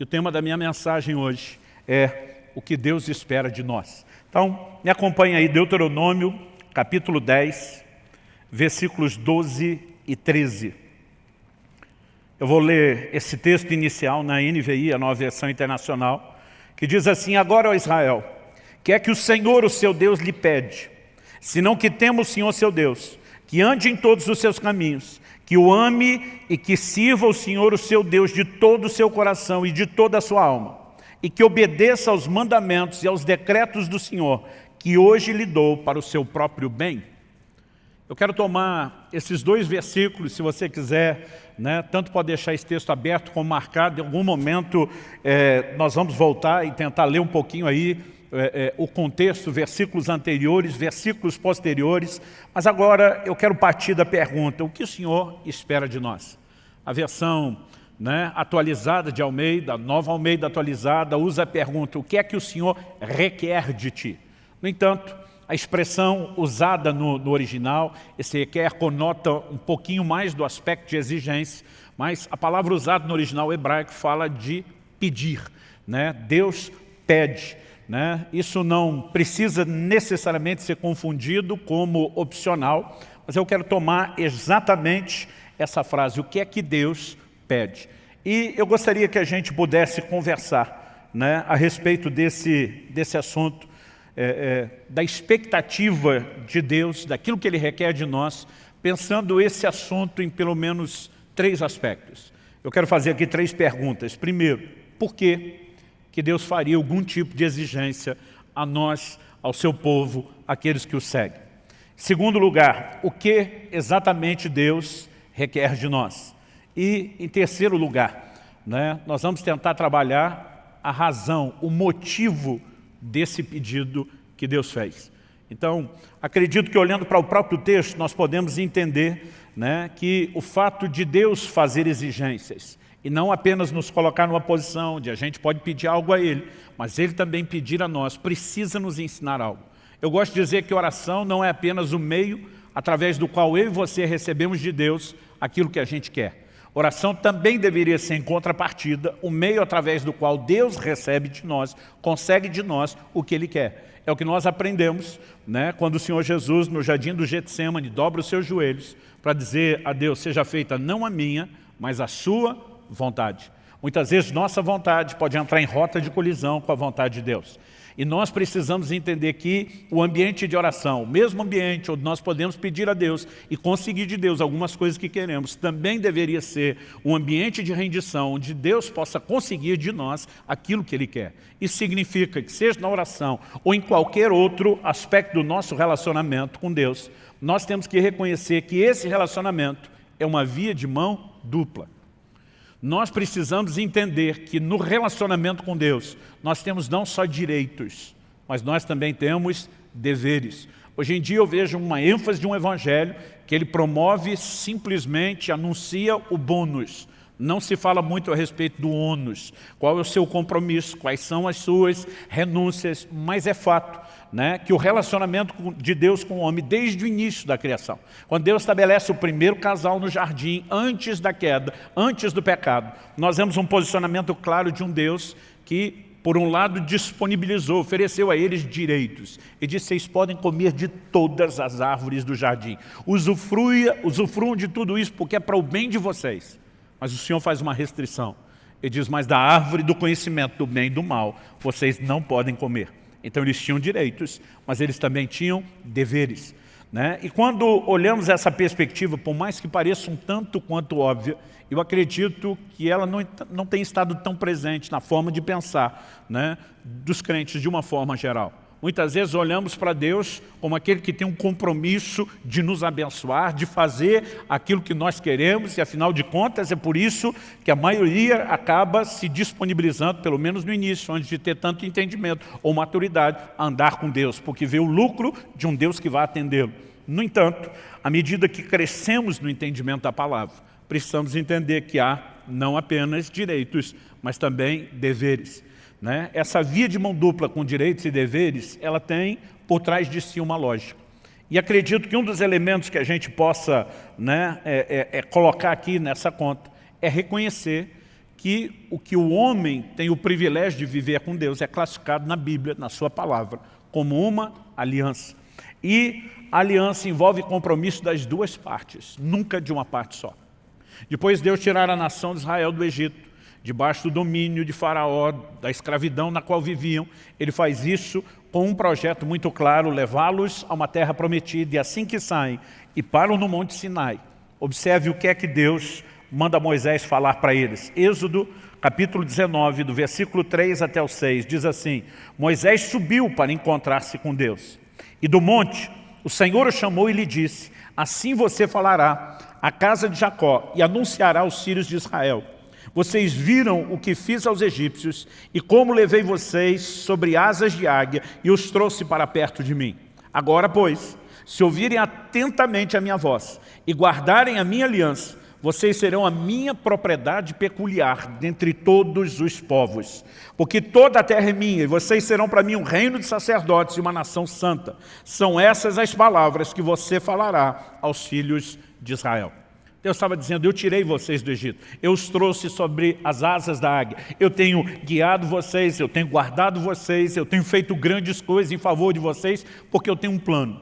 E o tema da minha mensagem hoje é o que Deus espera de nós. Então, me acompanhe aí, Deuteronômio, capítulo 10, versículos 12 e 13. Eu vou ler esse texto inicial na NVI, a nova versão internacional, que diz assim, Agora, ó Israel, que é que o Senhor, o seu Deus, lhe pede, senão que temos o Senhor, seu Deus, que ande em todos os seus caminhos, que o ame e que sirva o Senhor, o seu Deus, de todo o seu coração e de toda a sua alma, e que obedeça aos mandamentos e aos decretos do Senhor, que hoje lhe dou para o seu próprio bem. Eu quero tomar esses dois versículos, se você quiser, né, tanto pode deixar esse texto aberto como marcado, em algum momento é, nós vamos voltar e tentar ler um pouquinho aí é, é, o contexto, versículos anteriores, versículos posteriores, mas agora eu quero partir da pergunta, o que o Senhor espera de nós? A versão né, atualizada de Almeida, nova Almeida atualizada, usa a pergunta, o que é que o Senhor requer de ti? No entanto, a expressão usada no, no original, esse requer conota um pouquinho mais do aspecto de exigência, mas a palavra usada no original hebraico fala de pedir. Né? Deus pede. Né? Isso não precisa necessariamente ser confundido como opcional, mas eu quero tomar exatamente essa frase, o que é que Deus pede. E eu gostaria que a gente pudesse conversar né, a respeito desse, desse assunto, é, é, da expectativa de Deus, daquilo que Ele requer de nós, pensando esse assunto em pelo menos três aspectos. Eu quero fazer aqui três perguntas. Primeiro, por que que Deus faria algum tipo de exigência a nós, ao seu povo, aqueles que o seguem. Segundo lugar, o que exatamente Deus requer de nós. E, em terceiro lugar, né, nós vamos tentar trabalhar a razão, o motivo desse pedido que Deus fez. Então, acredito que olhando para o próprio texto, nós podemos entender né, que o fato de Deus fazer exigências e não apenas nos colocar numa posição onde a gente pode pedir algo a Ele, mas Ele também pedir a nós, precisa nos ensinar algo. Eu gosto de dizer que oração não é apenas o meio através do qual eu e você recebemos de Deus aquilo que a gente quer. Oração também deveria ser em contrapartida, o meio através do qual Deus recebe de nós, consegue de nós o que Ele quer. É o que nós aprendemos né, quando o Senhor Jesus, no jardim do Getsemane, dobra os seus joelhos para dizer a Deus, seja feita não a minha, mas a sua vontade. Muitas vezes nossa vontade pode entrar em rota de colisão com a vontade de Deus. E nós precisamos entender que o ambiente de oração, o mesmo ambiente onde nós podemos pedir a Deus e conseguir de Deus algumas coisas que queremos, também deveria ser um ambiente de rendição, onde Deus possa conseguir de nós aquilo que Ele quer. Isso significa que seja na oração ou em qualquer outro aspecto do nosso relacionamento com Deus, nós temos que reconhecer que esse relacionamento é uma via de mão dupla. Nós precisamos entender que no relacionamento com Deus, nós temos não só direitos, mas nós também temos deveres. Hoje em dia eu vejo uma ênfase de um evangelho que ele promove simplesmente, anuncia o bônus. Não se fala muito a respeito do ônus, qual é o seu compromisso, quais são as suas renúncias, mas é fato né, que o relacionamento de Deus com o homem desde o início da criação. Quando Deus estabelece o primeiro casal no jardim, antes da queda, antes do pecado, nós vemos um posicionamento claro de um Deus que, por um lado, disponibilizou, ofereceu a eles direitos. E disse, vocês podem comer de todas as árvores do jardim. Usufruia, usufruam de tudo isso porque é para o bem de vocês. Mas o Senhor faz uma restrição. Ele diz, mas da árvore do conhecimento do bem e do mal, vocês não podem comer. Então eles tinham direitos, mas eles também tinham deveres. Né? E quando olhamos essa perspectiva, por mais que pareça um tanto quanto óbvia, eu acredito que ela não, não tem estado tão presente na forma de pensar né, dos crentes de uma forma geral. Muitas vezes olhamos para Deus como aquele que tem um compromisso de nos abençoar, de fazer aquilo que nós queremos, e afinal de contas é por isso que a maioria acaba se disponibilizando, pelo menos no início, antes de ter tanto entendimento ou maturidade, a andar com Deus, porque vê o lucro de um Deus que vai atendê-lo. No entanto, à medida que crescemos no entendimento da palavra, precisamos entender que há não apenas direitos, mas também deveres. Né? Essa via de mão dupla com direitos e deveres, ela tem por trás de si uma lógica. E acredito que um dos elementos que a gente possa né, é, é, é colocar aqui nessa conta é reconhecer que o que o homem tem o privilégio de viver com Deus é classificado na Bíblia, na sua palavra, como uma aliança. E a aliança envolve compromisso das duas partes, nunca de uma parte só. Depois Deus tirar a nação de Israel do Egito, debaixo do domínio de Faraó, da escravidão na qual viviam, ele faz isso com um projeto muito claro, levá-los a uma terra prometida, e assim que saem e param no Monte Sinai, observe o que é que Deus manda Moisés falar para eles. Êxodo, capítulo 19, do versículo 3 até o 6, diz assim, Moisés subiu para encontrar-se com Deus. E do monte, o Senhor o chamou e lhe disse, assim você falará à casa de Jacó e anunciará aos filhos de Israel. Vocês viram o que fiz aos egípcios e como levei vocês sobre asas de águia e os trouxe para perto de mim. Agora, pois, se ouvirem atentamente a minha voz e guardarem a minha aliança, vocês serão a minha propriedade peculiar dentre todos os povos. Porque toda a terra é minha, e vocês serão para mim um reino de sacerdotes e uma nação santa. São essas as palavras que você falará aos filhos de Israel. Deus estava dizendo, eu tirei vocês do Egito, eu os trouxe sobre as asas da águia, eu tenho guiado vocês, eu tenho guardado vocês, eu tenho feito grandes coisas em favor de vocês, porque eu tenho um plano.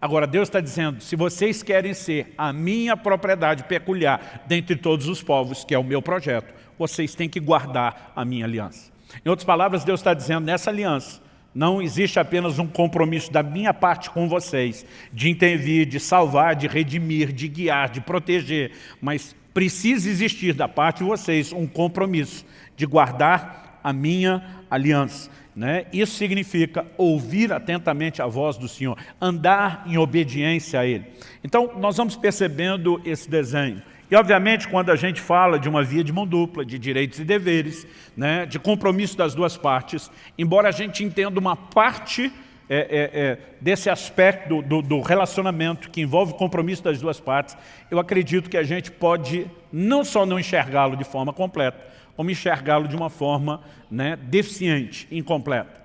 Agora, Deus está dizendo, se vocês querem ser a minha propriedade peculiar dentre todos os povos, que é o meu projeto, vocês têm que guardar a minha aliança. Em outras palavras, Deus está dizendo, nessa aliança, não existe apenas um compromisso da minha parte com vocês, de intervir, de salvar, de redimir, de guiar, de proteger, mas precisa existir da parte de vocês um compromisso de guardar a minha aliança. Né? Isso significa ouvir atentamente a voz do Senhor, andar em obediência a Ele. Então, nós vamos percebendo esse desenho. E, obviamente, quando a gente fala de uma via de mão dupla, de direitos e deveres, né, de compromisso das duas partes, embora a gente entenda uma parte é, é, é, desse aspecto do, do, relacionamento que envolve o compromisso das duas partes, eu acredito que a gente pode não só não enxergá-lo de forma completa, como enxergá-lo de uma forma né, deficiente, incompleta.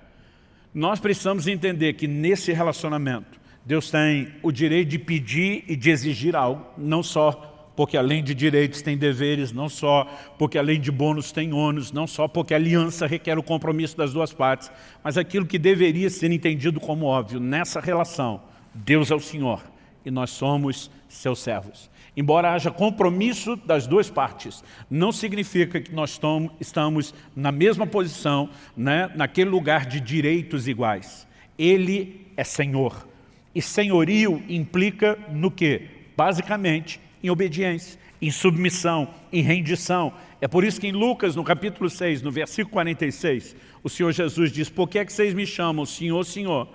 Nós precisamos entender que nesse relacionamento, Deus tem o direito de pedir e de exigir algo, não só porque além de direitos tem deveres, não só porque além de bônus tem ônus, não só porque aliança requer o compromisso das duas partes, mas aquilo que deveria ser entendido como óbvio, nessa relação, Deus é o Senhor e nós somos seus servos. Embora haja compromisso das duas partes, não significa que nós estamos na mesma posição, né, naquele lugar de direitos iguais. Ele é Senhor. E senhorio implica no quê? Basicamente, em obediência, em submissão, em rendição. É por isso que em Lucas, no capítulo 6, no versículo 46, o Senhor Jesus diz, por que é que vocês me chamam Senhor, Senhor,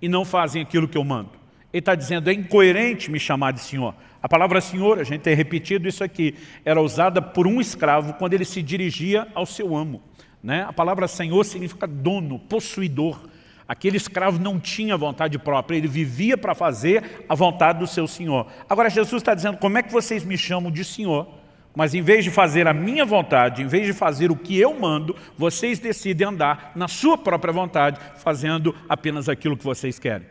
e não fazem aquilo que eu mando? Ele está dizendo, é incoerente me chamar de Senhor. A palavra Senhor, a gente tem repetido isso aqui, era usada por um escravo quando ele se dirigia ao seu amo. Né? A palavra Senhor significa dono, possuidor. Aquele escravo não tinha vontade própria, ele vivia para fazer a vontade do seu Senhor. Agora Jesus está dizendo, como é que vocês me chamam de Senhor? Mas em vez de fazer a minha vontade, em vez de fazer o que eu mando, vocês decidem andar na sua própria vontade, fazendo apenas aquilo que vocês querem.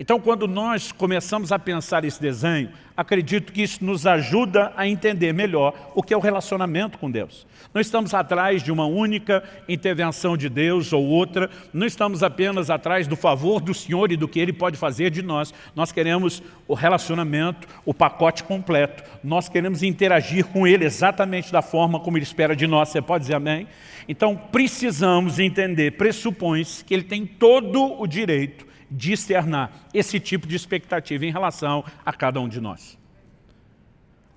Então, quando nós começamos a pensar esse desenho, acredito que isso nos ajuda a entender melhor o que é o relacionamento com Deus. Não estamos atrás de uma única intervenção de Deus ou outra, não estamos apenas atrás do favor do Senhor e do que Ele pode fazer de nós. Nós queremos o relacionamento, o pacote completo. Nós queremos interagir com Ele exatamente da forma como Ele espera de nós. Você pode dizer amém? Então, precisamos entender, pressupõe-se que Ele tem todo o direito de externar esse tipo de expectativa em relação a cada um de nós.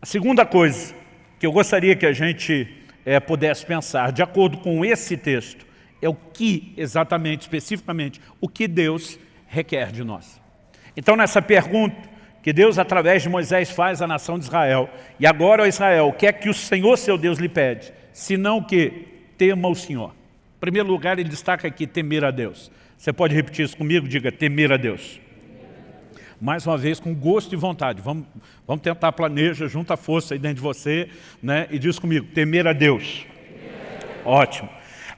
A segunda coisa que eu gostaria que a gente é, pudesse pensar, de acordo com esse texto, é o que exatamente, especificamente, o que Deus requer de nós. Então, nessa pergunta que Deus, através de Moisés, faz à nação de Israel, e agora, ó Israel, o que é que o Senhor, seu Deus, lhe pede? Senão que tema o Senhor. Em primeiro lugar, ele destaca aqui temer a Deus. Você pode repetir isso comigo? Diga, temer a Deus. Mais uma vez, com gosto e vontade. Vamos, vamos tentar, planeja, junta força aí dentro de você né, e diz comigo, temer a Deus. Ótimo.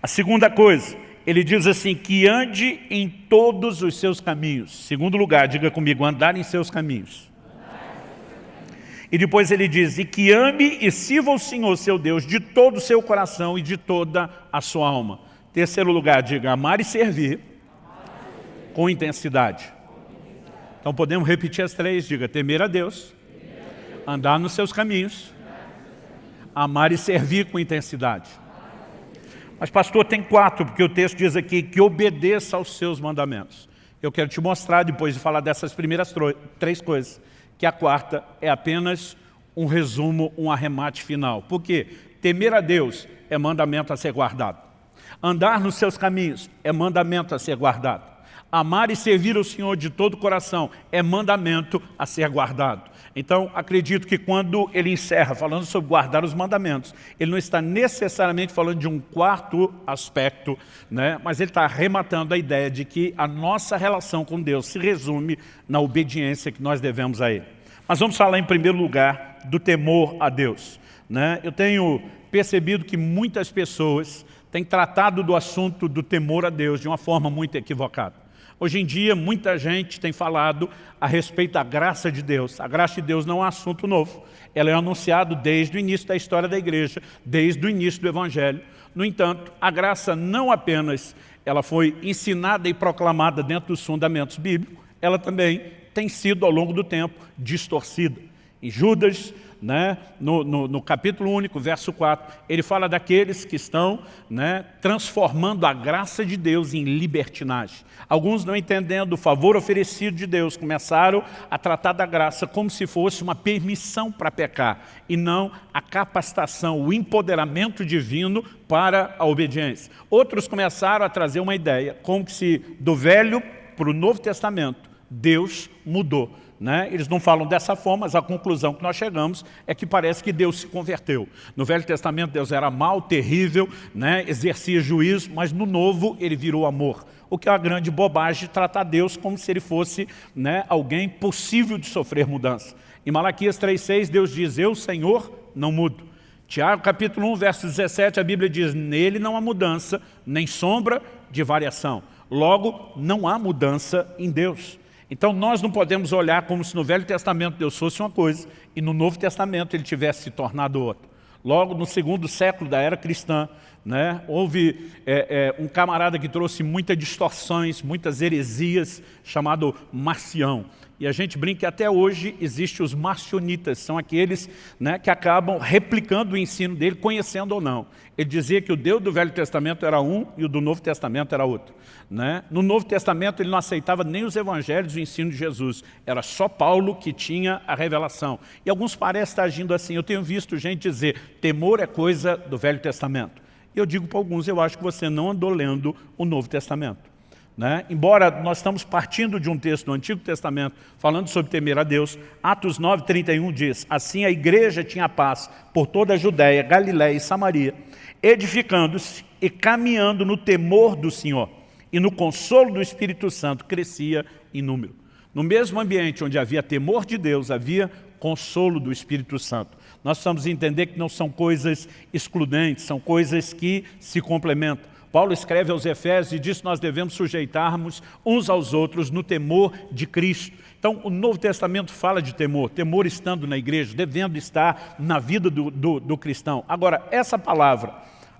A segunda coisa, ele diz assim, que ande em todos os seus caminhos. Segundo lugar, diga comigo, andar em seus caminhos. E depois ele diz, e que ame e sirva o Senhor, seu Deus, de todo o seu coração e de toda a sua alma. Terceiro lugar, diga, amar e servir com intensidade. Então podemos repetir as três, diga, temer a Deus, andar nos seus caminhos, amar e servir com intensidade. Mas pastor, tem quatro, porque o texto diz aqui que obedeça aos seus mandamentos. Eu quero te mostrar, depois de falar dessas primeiras três coisas, que a quarta é apenas um resumo, um arremate final. Por quê? Temer a Deus é mandamento a ser guardado. Andar nos seus caminhos é mandamento a ser guardado. Amar e servir o Senhor de todo o coração é mandamento a ser guardado. Então, acredito que quando ele encerra falando sobre guardar os mandamentos, ele não está necessariamente falando de um quarto aspecto, né? mas ele está arrematando a ideia de que a nossa relação com Deus se resume na obediência que nós devemos a Ele. Mas vamos falar em primeiro lugar do temor a Deus. Né? Eu tenho percebido que muitas pessoas têm tratado do assunto do temor a Deus de uma forma muito equivocada. Hoje em dia, muita gente tem falado a respeito da graça de Deus. A graça de Deus não é um assunto novo. Ela é anunciada desde o início da história da igreja, desde o início do Evangelho. No entanto, a graça não apenas ela foi ensinada e proclamada dentro dos fundamentos bíblicos, ela também tem sido, ao longo do tempo, distorcida. Em Judas, né, no, no, no, capítulo único, verso 4, ele fala daqueles que estão né, transformando a graça de Deus em libertinagem. Alguns não entendendo o favor oferecido de Deus, começaram a tratar da graça como se fosse uma permissão para pecar, e não a capacitação, o empoderamento divino para a obediência. Outros começaram a trazer uma ideia, como se do Velho para o Novo Testamento, Deus mudou. Né? Eles não falam dessa forma, mas a conclusão que nós chegamos é que parece que Deus se converteu. No Velho Testamento Deus era mau, terrível, né? exercia juízo, mas no Novo ele virou amor. O que é uma grande bobagem tratar Deus como se ele fosse né, alguém possível de sofrer mudança. Em Malaquias 3,6 Deus diz, eu Senhor não mudo. Tiago capítulo 1, verso 17, a Bíblia diz, nele não há mudança, nem sombra de variação. Logo, não há mudança em Deus. Então nós não podemos olhar como se no Velho Testamento Deus fosse uma coisa e no Novo Testamento ele tivesse se tornado outra. Logo no segundo século da era cristã, né, houve é, é, um camarada que trouxe muitas distorções, muitas heresias, chamado Marcião. E a gente brinca que até hoje existem os marcionitas, são aqueles né, que acabam replicando o ensino dele, conhecendo ou não. Ele dizia que o Deus do Velho Testamento era um e o do Novo Testamento era outro. Né? No Novo Testamento ele não aceitava nem os evangelhos e o ensino de Jesus. Era só Paulo que tinha a revelação. E alguns parecem estar agindo assim. Eu tenho visto gente dizer, temor é coisa do Velho Testamento. E eu digo para alguns, eu acho que você não andou lendo o Novo Testamento. Né? Embora nós estamos partindo de um texto do Antigo Testamento falando sobre temer a Deus, Atos 9, 31 diz, assim a igreja tinha paz por toda a Judéia, Galiléia e Samaria, edificando-se e caminhando no temor do Senhor e no consolo do Espírito Santo crescia em número. No mesmo ambiente onde havia temor de Deus, havia consolo do Espírito Santo. Nós precisamos entender que não são coisas excludentes, são coisas que se complementam. Paulo escreve aos Efésios e diz que nós devemos sujeitarmos uns aos outros no temor de Cristo. Então, o Novo Testamento fala de temor, temor estando na igreja, devendo estar na vida do, do, do cristão. Agora, essa palavra,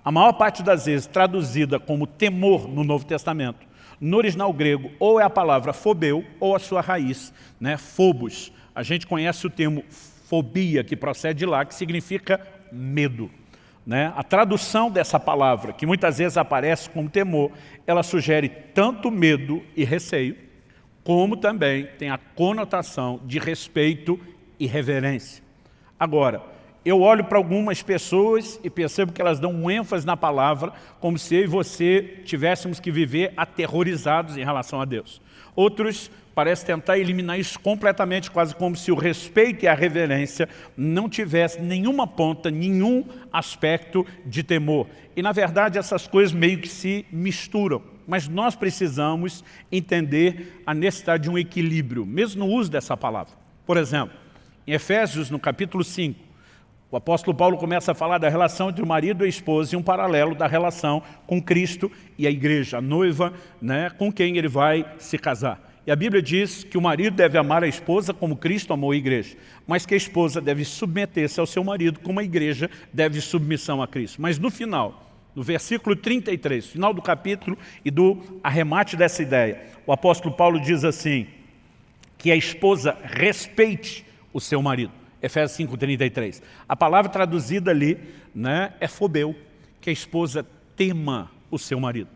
a maior parte das vezes traduzida como temor no Novo Testamento, no original grego, ou é a palavra fobeu, ou a sua raiz, né, phobos. A gente conhece o termo fobia, que procede de lá, que significa medo. Né? A tradução dessa palavra, que muitas vezes aparece como temor, ela sugere tanto medo e receio, como também tem a conotação de respeito e reverência. Agora, eu olho para algumas pessoas e percebo que elas dão um ênfase na palavra, como se eu e você tivéssemos que viver aterrorizados em relação a Deus. Outros parece tentar eliminar isso completamente, quase como se o respeito e a reverência não tivesse nenhuma ponta, nenhum aspecto de temor. E, na verdade, essas coisas meio que se misturam. Mas nós precisamos entender a necessidade de um equilíbrio, mesmo no uso dessa palavra. Por exemplo, em Efésios, no capítulo 5, o apóstolo Paulo começa a falar da relação entre o marido e a esposa e um paralelo da relação com Cristo e a igreja, a noiva né, com quem ele vai se casar. E a Bíblia diz que o marido deve amar a esposa como Cristo amou a igreja, mas que a esposa deve submeter-se ao seu marido como a igreja deve submissão a Cristo. Mas no final, no versículo 33, final do capítulo e do arremate dessa ideia, o apóstolo Paulo diz assim, que a esposa respeite o seu marido. Efésios 5,33. A palavra traduzida ali né, é fobeu, que a esposa tema o seu marido.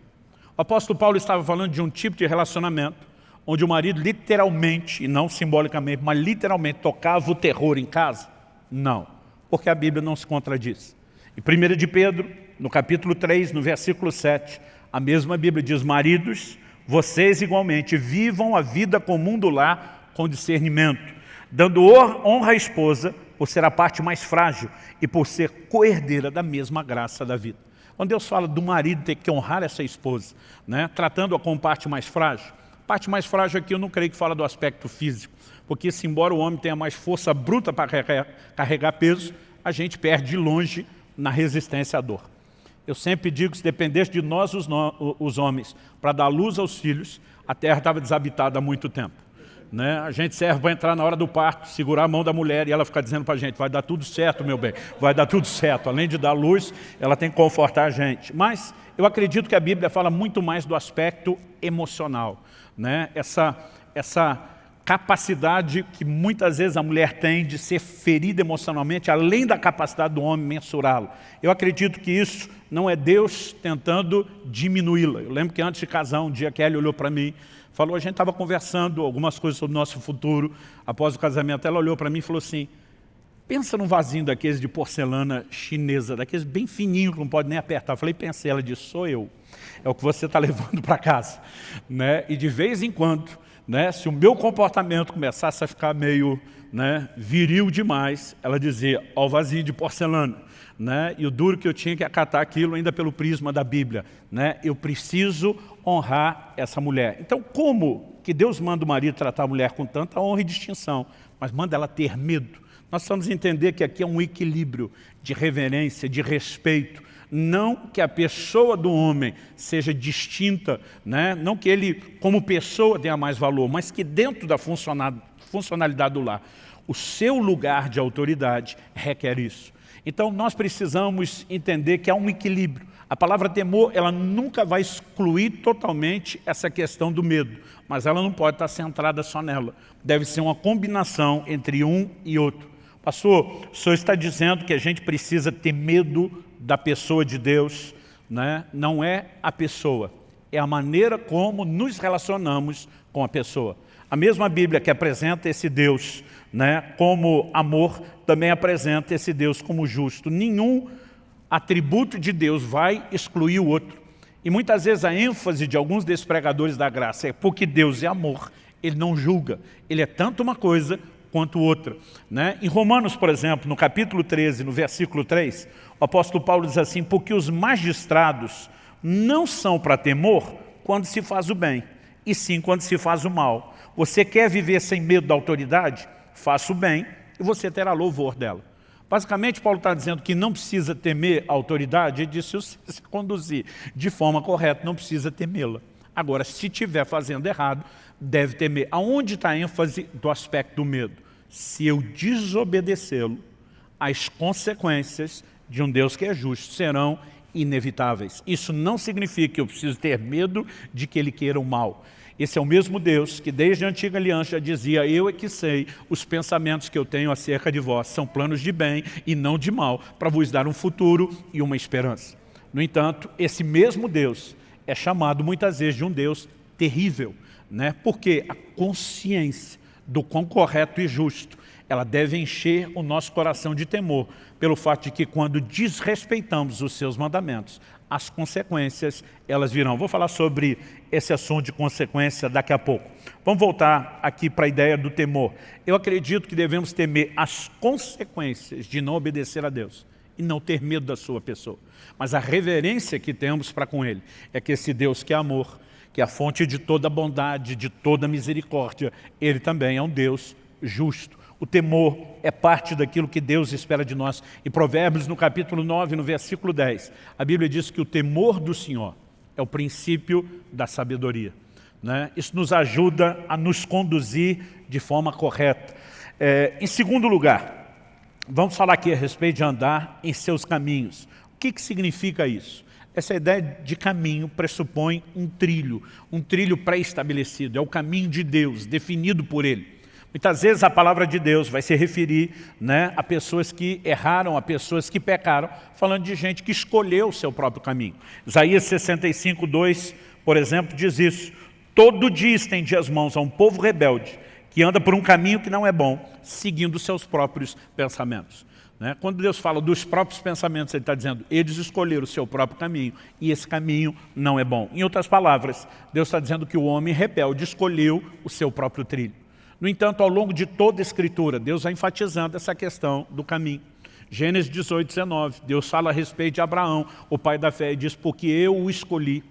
O apóstolo Paulo estava falando de um tipo de relacionamento onde o marido literalmente, e não simbolicamente, mas literalmente tocava o terror em casa? Não, porque a Bíblia não se contradiz. Em 1 de Pedro, no capítulo 3, no versículo 7, a mesma Bíblia diz, maridos, vocês igualmente vivam a vida comum do lar com discernimento, dando honra à esposa por ser a parte mais frágil e por ser coerdeira da mesma graça da vida. Quando Deus fala do marido ter que honrar essa esposa, né, tratando-a como parte mais frágil, parte mais frágil aqui eu não creio que fala do aspecto físico, porque se embora o homem tenha mais força bruta para carregar, peso, a gente perde de longe na resistência à dor. Eu sempre digo que se dependesse de nós, os, no, os homens, para dar luz aos filhos, a terra estava desabitada há muito tempo. Né? A gente serve para entrar na hora do parto, segurar a mão da mulher e ela ficar dizendo para a gente, vai dar tudo certo, meu bem, vai dar tudo certo. Além de dar luz, ela tem que confortar a gente. Mas eu acredito que a Bíblia fala muito mais do aspecto emocional né? essa, essa capacidade que muitas vezes a mulher tem de ser ferida emocionalmente, além da capacidade do homem mensurá-lo. Eu acredito que isso não é Deus tentando diminuí-la. Eu lembro que antes de casar, um dia Kelly olhou para mim, falou, a gente estava conversando algumas coisas sobre o nosso futuro, após o casamento, ela olhou para mim e falou assim, pensa num vasinho daqueles de porcelana chinesa, daqueles bem fininho que não pode nem apertar. Eu falei, pensei, ela disse, sou eu é o que você está levando para casa. Né? E de vez em quando, né, se o meu comportamento começasse a ficar meio né, viril demais, ela dizia, ó o vazio de porcelana. Né? E o duro que eu tinha que acatar aquilo ainda pelo prisma da Bíblia. Né? Eu preciso honrar essa mulher. Então, como que Deus manda o marido tratar a mulher com tanta honra e distinção, mas manda ela ter medo? Nós precisamos entender que aqui é um equilíbrio de reverência, de respeito, não que a pessoa do homem seja distinta, né? não que ele como pessoa tenha mais valor, mas que dentro da funcionalidade do lar, o seu lugar de autoridade requer isso. Então nós precisamos entender que há um equilíbrio. A palavra temor, ela nunca vai excluir totalmente essa questão do medo, mas ela não pode estar centrada só nela. Deve ser uma combinação entre um e outro. Pastor, o senhor está dizendo que a gente precisa ter medo da pessoa de Deus, né? não é a pessoa, é a maneira como nos relacionamos com a pessoa. A mesma Bíblia que apresenta esse Deus né, como amor, também apresenta esse Deus como justo. Nenhum atributo de Deus vai excluir o outro. E muitas vezes a ênfase de alguns desses pregadores da graça é porque Deus é amor, Ele não julga. Ele é tanto uma coisa quanto outra. Né? Em Romanos, por exemplo, no capítulo 13, no versículo 3, o apóstolo Paulo diz assim, porque os magistrados não são para temor quando se faz o bem, e sim quando se faz o mal. Você quer viver sem medo da autoridade? Faça o bem e você terá louvor dela. Basicamente, Paulo está dizendo que não precisa temer a autoridade, ele disse, se você se conduzir de forma correta, não precisa temê-la. Agora, se estiver fazendo errado, deve temer. Aonde está a ênfase do aspecto do medo? Se eu desobedecê-lo, as consequências de um Deus que é justo serão inevitáveis. Isso não significa que eu preciso ter medo de que Ele queira o mal. Esse é o mesmo Deus que desde a antiga aliança dizia, eu é que sei os pensamentos que eu tenho acerca de vós, são planos de bem e não de mal, para vos dar um futuro e uma esperança. No entanto, esse mesmo Deus é chamado muitas vezes de um Deus terrível, né? porque a consciência do quão correto e justo ela deve encher o nosso coração de temor, pelo fato de que quando desrespeitamos os seus mandamentos, as consequências elas virão. Vou falar sobre esse assunto de consequência daqui a pouco. Vamos voltar aqui para a ideia do temor. Eu acredito que devemos temer as consequências de não obedecer a Deus e não ter medo da sua pessoa. Mas a reverência que temos para com Ele é que esse Deus que é amor, que é a fonte de toda bondade, de toda misericórdia, Ele também é um Deus justo. O temor é parte daquilo que Deus espera de nós. Em Provérbios, no capítulo 9, no versículo 10, a Bíblia diz que o temor do Senhor é o princípio da sabedoria. Né? Isso nos ajuda a nos conduzir de forma correta. É, em segundo lugar, vamos falar aqui a respeito de andar em seus caminhos. O que, que significa isso? Essa ideia de caminho pressupõe um trilho, um trilho pré-estabelecido, é o caminho de Deus, definido por Ele. Muitas vezes a palavra de Deus vai se referir né, a pessoas que erraram, a pessoas que pecaram, falando de gente que escolheu o seu próprio caminho. Isaías 65, 2, por exemplo, diz isso. Todo dia estende as mãos a um povo rebelde que anda por um caminho que não é bom, seguindo seus próprios pensamentos. Né? Quando Deus fala dos próprios pensamentos, Ele está dizendo, eles escolheram o seu próprio caminho, e esse caminho não é bom. Em outras palavras, Deus está dizendo que o homem rebelde escolheu o seu próprio trilho. No entanto, ao longo de toda a Escritura, Deus vai enfatizando essa questão do caminho. Gênesis 18, 19, Deus fala a respeito de Abraão, o pai da fé, e diz, porque eu o escolhi,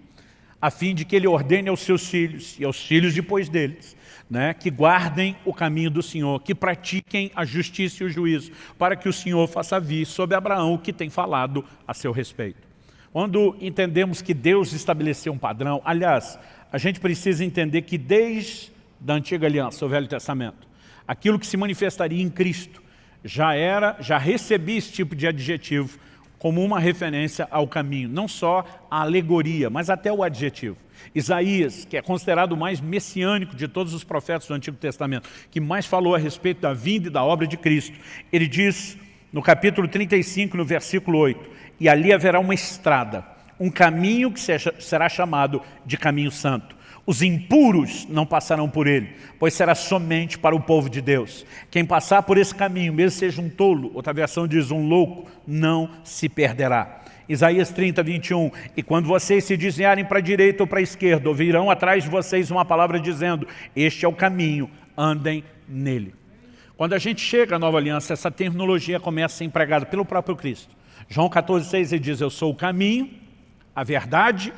a fim de que ele ordene aos seus filhos e aos filhos depois deles, né, que guardem o caminho do Senhor, que pratiquem a justiça e o juízo, para que o Senhor faça vir sobre Abraão o que tem falado a seu respeito. Quando entendemos que Deus estabeleceu um padrão, aliás, a gente precisa entender que desde a antiga aliança, o Velho Testamento, aquilo que se manifestaria em Cristo, já era, já recebia esse tipo de adjetivo como uma referência ao caminho, não só a alegoria, mas até o adjetivo. Isaías, que é considerado o mais messiânico de todos os profetas do Antigo Testamento, que mais falou a respeito da vinda e da obra de Cristo, ele diz no capítulo 35, no versículo 8, e ali haverá uma estrada, um caminho que será chamado de caminho santo. Os impuros não passarão por ele, pois será somente para o povo de Deus. Quem passar por esse caminho, mesmo seja um tolo, outra versão diz um louco, não se perderá. Isaías 30, 21, e quando vocês se desviarem para a direita ou para a esquerda, ouvirão atrás de vocês uma palavra dizendo, este é o caminho, andem nele. Quando a gente chega à nova aliança, essa terminologia começa a ser empregada pelo próprio Cristo. João 14, 6, ele diz, eu sou o caminho, a verdade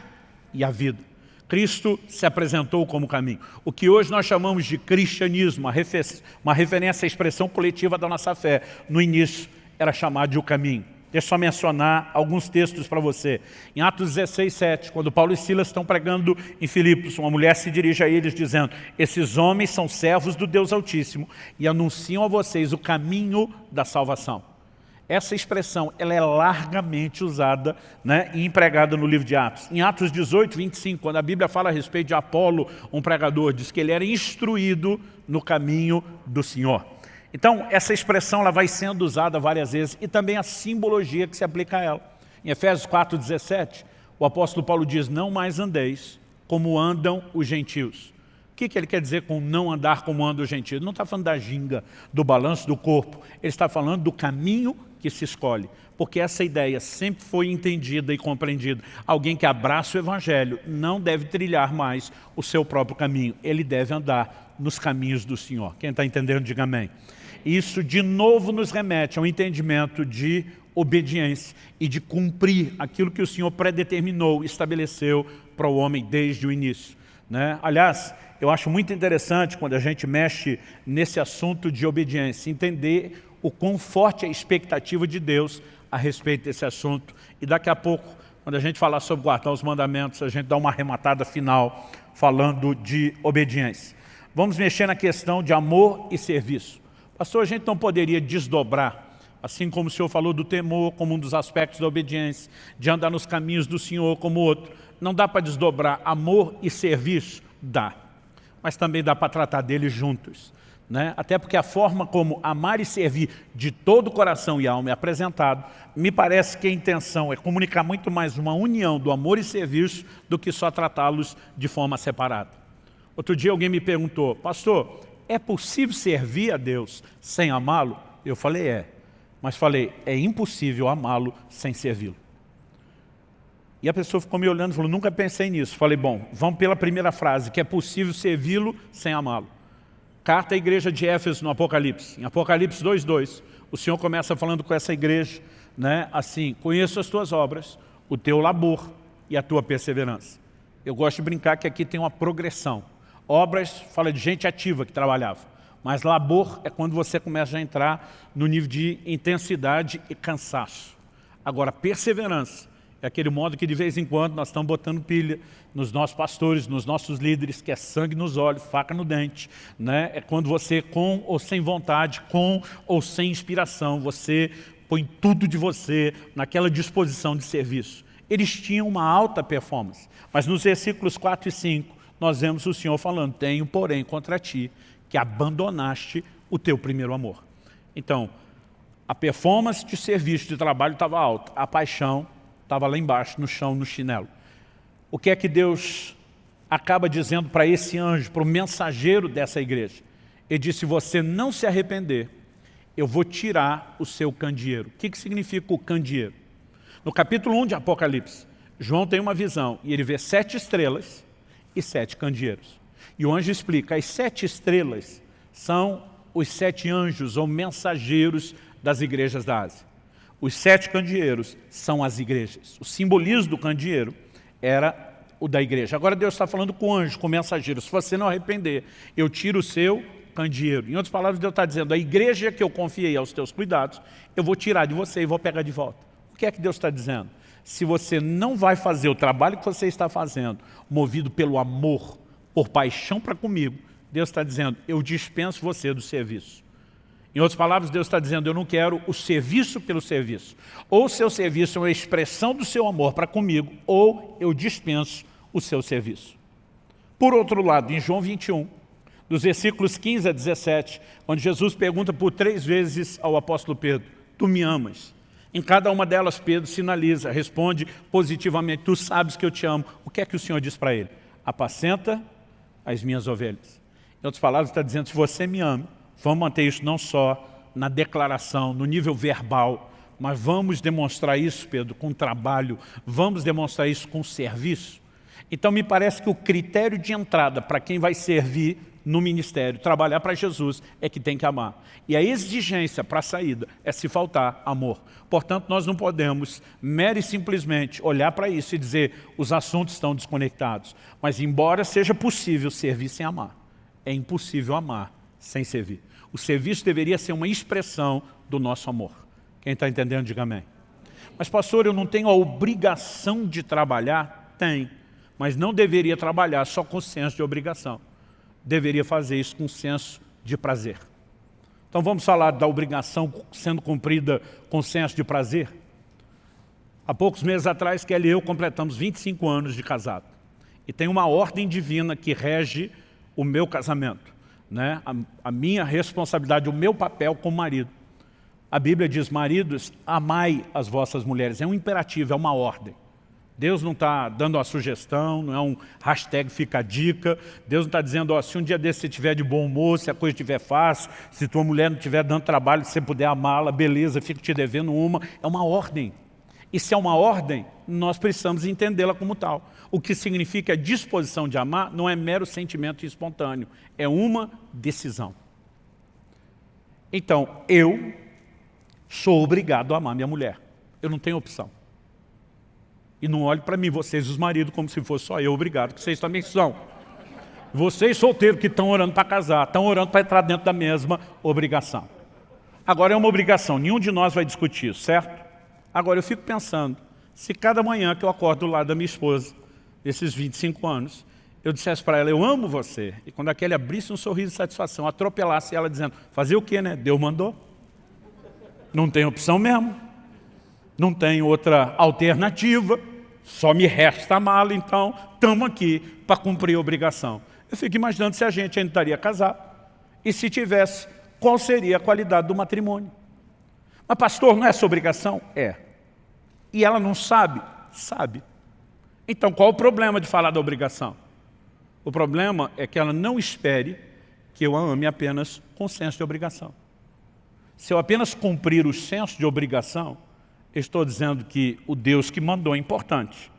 e a vida. Cristo se apresentou como caminho. O que hoje nós chamamos de cristianismo, uma, refer uma referência à expressão coletiva da nossa fé, no início era chamado de o caminho. Deixa eu só mencionar alguns textos para você. Em Atos 16, 7, quando Paulo e Silas estão pregando em Filipos, uma mulher se dirige a eles dizendo, esses homens são servos do Deus Altíssimo e anunciam a vocês o caminho da salvação. Essa expressão ela é largamente usada né, e empregada no livro de Atos. Em Atos 18, 25, quando a Bíblia fala a respeito de Apolo, um pregador, diz que ele era instruído no caminho do Senhor. Então, essa expressão ela vai sendo usada várias vezes e também a simbologia que se aplica a ela. Em Efésios 4, 17, o apóstolo Paulo diz, não mais andeis como andam os gentios. O que, que ele quer dizer com não andar como andam os gentios? Não está falando da ginga, do balanço do corpo. Ele está falando do caminho que se escolhe. Porque essa ideia sempre foi entendida e compreendida. Alguém que abraça o Evangelho não deve trilhar mais o seu próprio caminho. Ele deve andar nos caminhos do Senhor. Quem está entendendo, diga amém. Isso de novo nos remete ao entendimento de obediência e de cumprir aquilo que o Senhor predeterminou, estabeleceu para o homem desde o início. Né? Aliás, eu acho muito interessante quando a gente mexe nesse assunto de obediência, entender o quão forte é a expectativa de Deus a respeito desse assunto. E daqui a pouco, quando a gente falar sobre guardar os mandamentos, a gente dá uma arrematada final falando de obediência. Vamos mexer na questão de amor e serviço. Pastor, a gente não poderia desdobrar, assim como o Senhor falou do temor como um dos aspectos da obediência, de andar nos caminhos do Senhor como outro. Não dá para desdobrar amor e serviço? Dá. Mas também dá para tratar deles juntos. Né? Até porque a forma como amar e servir de todo o coração e alma é apresentado, me parece que a intenção é comunicar muito mais uma união do amor e serviço do que só tratá-los de forma separada. Outro dia alguém me perguntou, pastor, é possível servir a Deus sem amá-lo? Eu falei, é. Mas falei, é impossível amá-lo sem servi-lo. E a pessoa ficou me olhando e falou, nunca pensei nisso. Falei, bom, vamos pela primeira frase, que é possível servi-lo sem amá-lo. Carta à igreja de Éfeso no Apocalipse. Em Apocalipse 2.2, o Senhor começa falando com essa igreja, né, assim, conheço as tuas obras, o teu labor e a tua perseverança. Eu gosto de brincar que aqui tem uma progressão. Obras fala de gente ativa que trabalhava. Mas labor é quando você começa a entrar no nível de intensidade e cansaço. Agora, perseverança É aquele modo que de vez em quando nós estamos botando pilha nos nossos pastores, nos nossos líderes, que é sangue nos olhos, faca no dente. Né? É quando você, com ou sem vontade, com ou sem inspiração, você põe tudo de você naquela disposição de serviço. Eles tinham uma alta performance. Mas nos versículos 4 e 5, nós vemos o Senhor falando, tenho, porém, contra ti, que abandonaste o teu primeiro amor. Então, a performance de serviço, de trabalho estava alta, a paixão estava lá embaixo, no chão, no chinelo. O que é que Deus acaba dizendo para esse anjo, para o mensageiro dessa igreja? Ele disse, se você não se arrepender, eu vou tirar o seu candeeiro. O que, que significa o candeeiro? No capítulo 1 de Apocalipse, João tem uma visão e ele vê sete estrelas e sete candeeiros. E o anjo explica, as sete estrelas são os sete anjos ou mensageiros das igrejas da Ásia. Os sete candeeiros são as igrejas. O simbolismo do candeeiro era o da igreja. Agora Deus está falando com o anjo, com o mensageiro. Se você não arrepender, eu tiro o seu candeeiro. Em outras palavras, Deus está dizendo, a igreja que eu confiei aos teus cuidados, eu vou tirar de você e vou pegar de volta. O que é que Deus está dizendo? Se você não vai fazer o trabalho que você está fazendo, movido pelo amor, por paixão para comigo, Deus está dizendo, eu dispenso você do serviço. Em outras palavras, Deus está dizendo, eu não quero o serviço pelo serviço. Ou o seu serviço é uma expressão do seu amor para comigo, ou eu dispenso o seu serviço. Por outro lado, em João 21, dos versículos 15 a 17, onde Jesus pergunta por três vezes ao apóstolo Pedro, tu me amas? Em cada uma delas, Pedro sinaliza, responde positivamente, tu sabes que eu te amo. O que é que o Senhor diz para ele? Apacenta as minhas ovelhas. Em outras palavras, está dizendo, se você me ama, vamos manter isso não só na declaração, no nível verbal, mas vamos demonstrar isso, Pedro, com trabalho, vamos demonstrar isso com serviço. Então me parece que o critério de entrada para quem vai servir no ministério, trabalhar para Jesus, é que tem que amar. E a exigência para a saída é se faltar amor. Portanto, nós não podemos, mere simplesmente, olhar para isso e dizer os assuntos estão desconectados. Mas embora seja possível servir sem amar, é impossível amar sem servir. O serviço deveria ser uma expressão do nosso amor. Quem está entendendo, diga amém. Mas pastor, eu não tenho a obrigação de trabalhar? Tem mas não deveria trabalhar só com senso de obrigação. Deveria fazer isso com senso de prazer. Então vamos falar da obrigação sendo cumprida com senso de prazer? Há poucos meses atrás, Kelly e eu completamos 25 anos de casado. E tem uma ordem divina que rege o meu casamento. Né? A, a minha responsabilidade, o meu papel como marido. A Bíblia diz, maridos, amai as vossas mulheres. É um imperativo, é uma ordem. Deus não está dando uma sugestão, não é um hashtag fica a dica. Deus não está dizendo, ó, se um dia desse você estiver de bom humor, se a coisa estiver fácil, se tua mulher não estiver dando trabalho, se você puder amá-la, beleza, fico te devendo uma. É uma ordem. E se é uma ordem, nós precisamos entendê-la como tal. O que significa a disposição de amar não é mero sentimento espontâneo, é uma decisão. Então, eu sou obrigado a amar minha mulher. Eu não tenho opção. E não olhe para mim, vocês os maridos, como se fosse só eu, obrigado, que vocês também são. Vocês solteiros que estão orando para casar, estão orando para entrar dentro da mesma obrigação. Agora é uma obrigação, nenhum de nós vai discutir isso, certo? Agora eu fico pensando, se cada manhã que eu acordo do lado da minha esposa, esses 25 anos, eu dissesse para ela, eu amo você, e quando aquele abrisse um sorriso de satisfação, atropelasse ela dizendo, fazer o quê, né? Deus mandou. Não tem opção mesmo não tem outra alternativa, só me resta amá-lo, então estamos aqui para cumprir a obrigação. Eu fico imaginando se a gente ainda estaria casado, e se tivesse, qual seria a qualidade do matrimônio. Mas pastor, não é essa obrigação? É. E ela não sabe? Sabe. Então qual o problema de falar da obrigação? O problema é que ela não espere que eu a ame apenas com senso de obrigação. Se eu apenas cumprir o senso de obrigação, estou dizendo que o Deus que mandou é importante,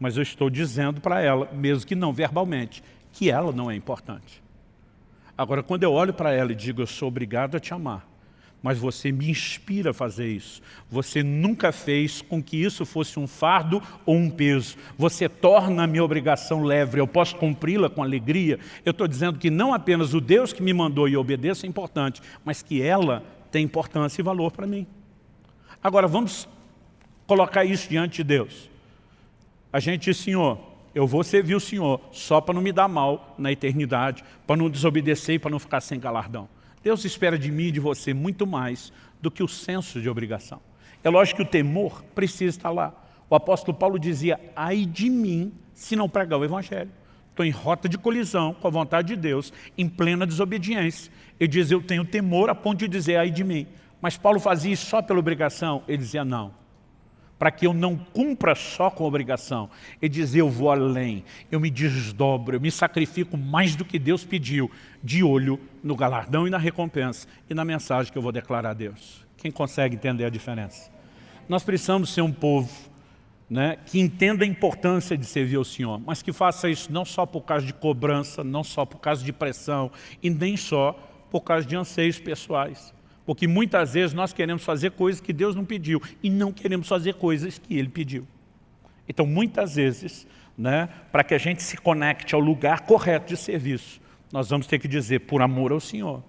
mas eu estou dizendo para ela, mesmo que não verbalmente, que ela não é importante. Agora, quando eu olho para ela e digo, eu sou obrigado a te amar, mas você me inspira a fazer isso. Você nunca fez com que isso fosse um fardo ou um peso. Você torna a minha obrigação leve, eu posso cumpri-la com alegria. Eu estou dizendo que não apenas o Deus que me mandou e obedeça é importante, mas que ela tem importância e valor para mim. Agora, vamos colocar isso diante de Deus. a gente diz, Senhor, eu vou servir o Senhor só para não me dar mal na eternidade, para não desobedecer e para não ficar sem galardão. Deus espera de mim e de você muito mais do que o senso de obrigação. É lógico que o temor precisa estar lá. O apóstolo Paulo dizia, ai de mim se não pregar o Evangelho. Estou em rota de colisão com a vontade de Deus, em plena desobediência. Ele diz, eu tenho temor a ponto de dizer, ai de mim. Mas Paulo fazia isso só pela obrigação? Ele dizia, não. Para que eu não cumpra só com obrigação. Ele dizia, eu vou além, eu me desdobro, eu me sacrifico mais do que Deus pediu, de olho no galardão e na recompensa, e na mensagem que eu vou declarar a Deus. Quem consegue entender a diferença? Nós precisamos ser um povo né, que entenda a importância de servir ao Senhor, mas que faça isso não só por causa de cobrança, não só por causa de pressão, e nem só por causa de anseios pessoais. Porque muitas vezes nós queremos fazer coisas que Deus não pediu, e não queremos fazer coisas que Ele pediu. Então, muitas vezes, né, para que a gente se conecte ao lugar correto de serviço, nós vamos ter que dizer, por amor ao Senhor,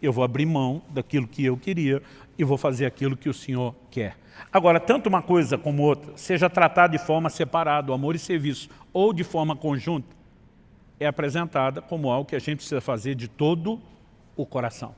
eu vou abrir mão daquilo que eu queria e vou fazer aquilo que o Senhor quer. Agora, tanto uma coisa como outra, seja tratada de forma separada, amor e serviço, ou de forma conjunta, é apresentada como algo que a gente precisa fazer de todo o coração.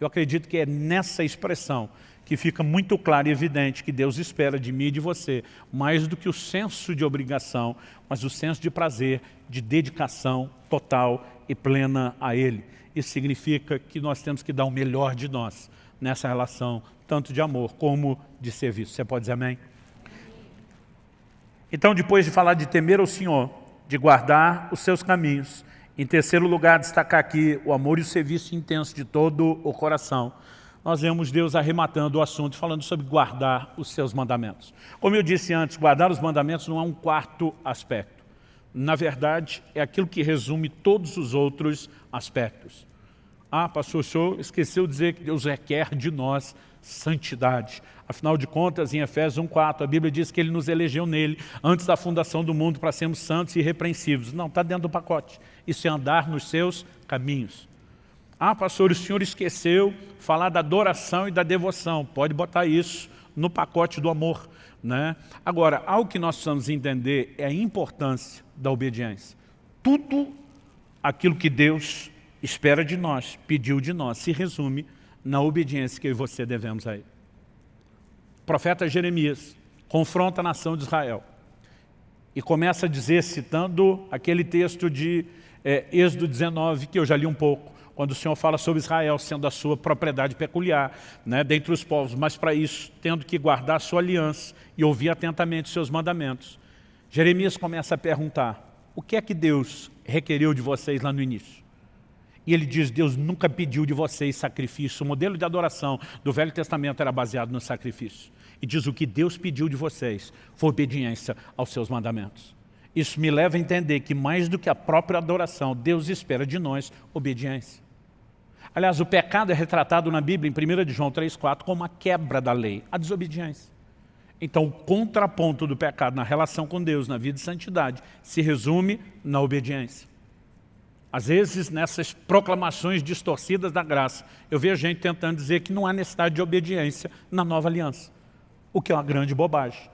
Eu acredito que é nessa expressão que fica muito claro e evidente que Deus espera de mim e de você, mais do que o senso de obrigação, mas o senso de prazer, de dedicação total e plena a Ele. Isso significa que nós temos que dar o melhor de nós nessa relação, tanto de amor como de serviço. Você pode dizer amém? Então, depois de falar de temer ao Senhor, de guardar os seus caminhos, em terceiro lugar, destacar aqui o amor e o serviço intenso de todo o coração, nós vemos Deus arrematando o assunto, falando sobre guardar os seus mandamentos. Como eu disse antes, guardar os mandamentos não é um quarto aspecto. Na verdade, é aquilo que resume todos os outros aspectos. Ah, pastor, o senhor esqueceu de dizer que Deus requer de nós santidade. Afinal de contas, em Efésios 1,4, a Bíblia diz que Ele nos elegeu nele, antes da fundação do mundo, para sermos santos e irrepreensíveis. Não, está dentro do pacote. Isso é andar nos seus caminhos. Ah, pastor, o senhor esqueceu falar da adoração e da devoção. Pode botar isso no pacote do amor. Né? Agora, algo que nós precisamos entender é a importância da obediência. Tudo aquilo que Deus espera de nós, pediu de nós, se resume na obediência que eu e você devemos a ele. O profeta Jeremias confronta a nação de Israel e começa a dizer, citando aquele texto de é, Êxodo 19, que eu já li um pouco, quando o Senhor fala sobre Israel sendo a sua propriedade peculiar, né, dentre os povos, mas para isso, tendo que guardar a sua aliança e ouvir atentamente seus mandamentos. Jeremias começa a perguntar, o que é que Deus requeriu de vocês lá no início? E ele diz, Deus nunca pediu de vocês sacrifício. O modelo de adoração do Velho Testamento era baseado no sacrifício. E diz, o que Deus pediu de vocês foi obediência aos seus mandamentos. Isso me leva a entender que mais do que a própria adoração, Deus espera de nós obediência. Aliás, o pecado é retratado na Bíblia, em 1 de João 3,4, como a quebra da lei, a desobediência. Então, o contraponto do pecado na relação com Deus, na vida de santidade, se resume na obediência. Às vezes, nessas proclamações distorcidas da graça, eu vejo gente tentando dizer que não há necessidade de obediência na nova aliança, o que é uma grande bobagem.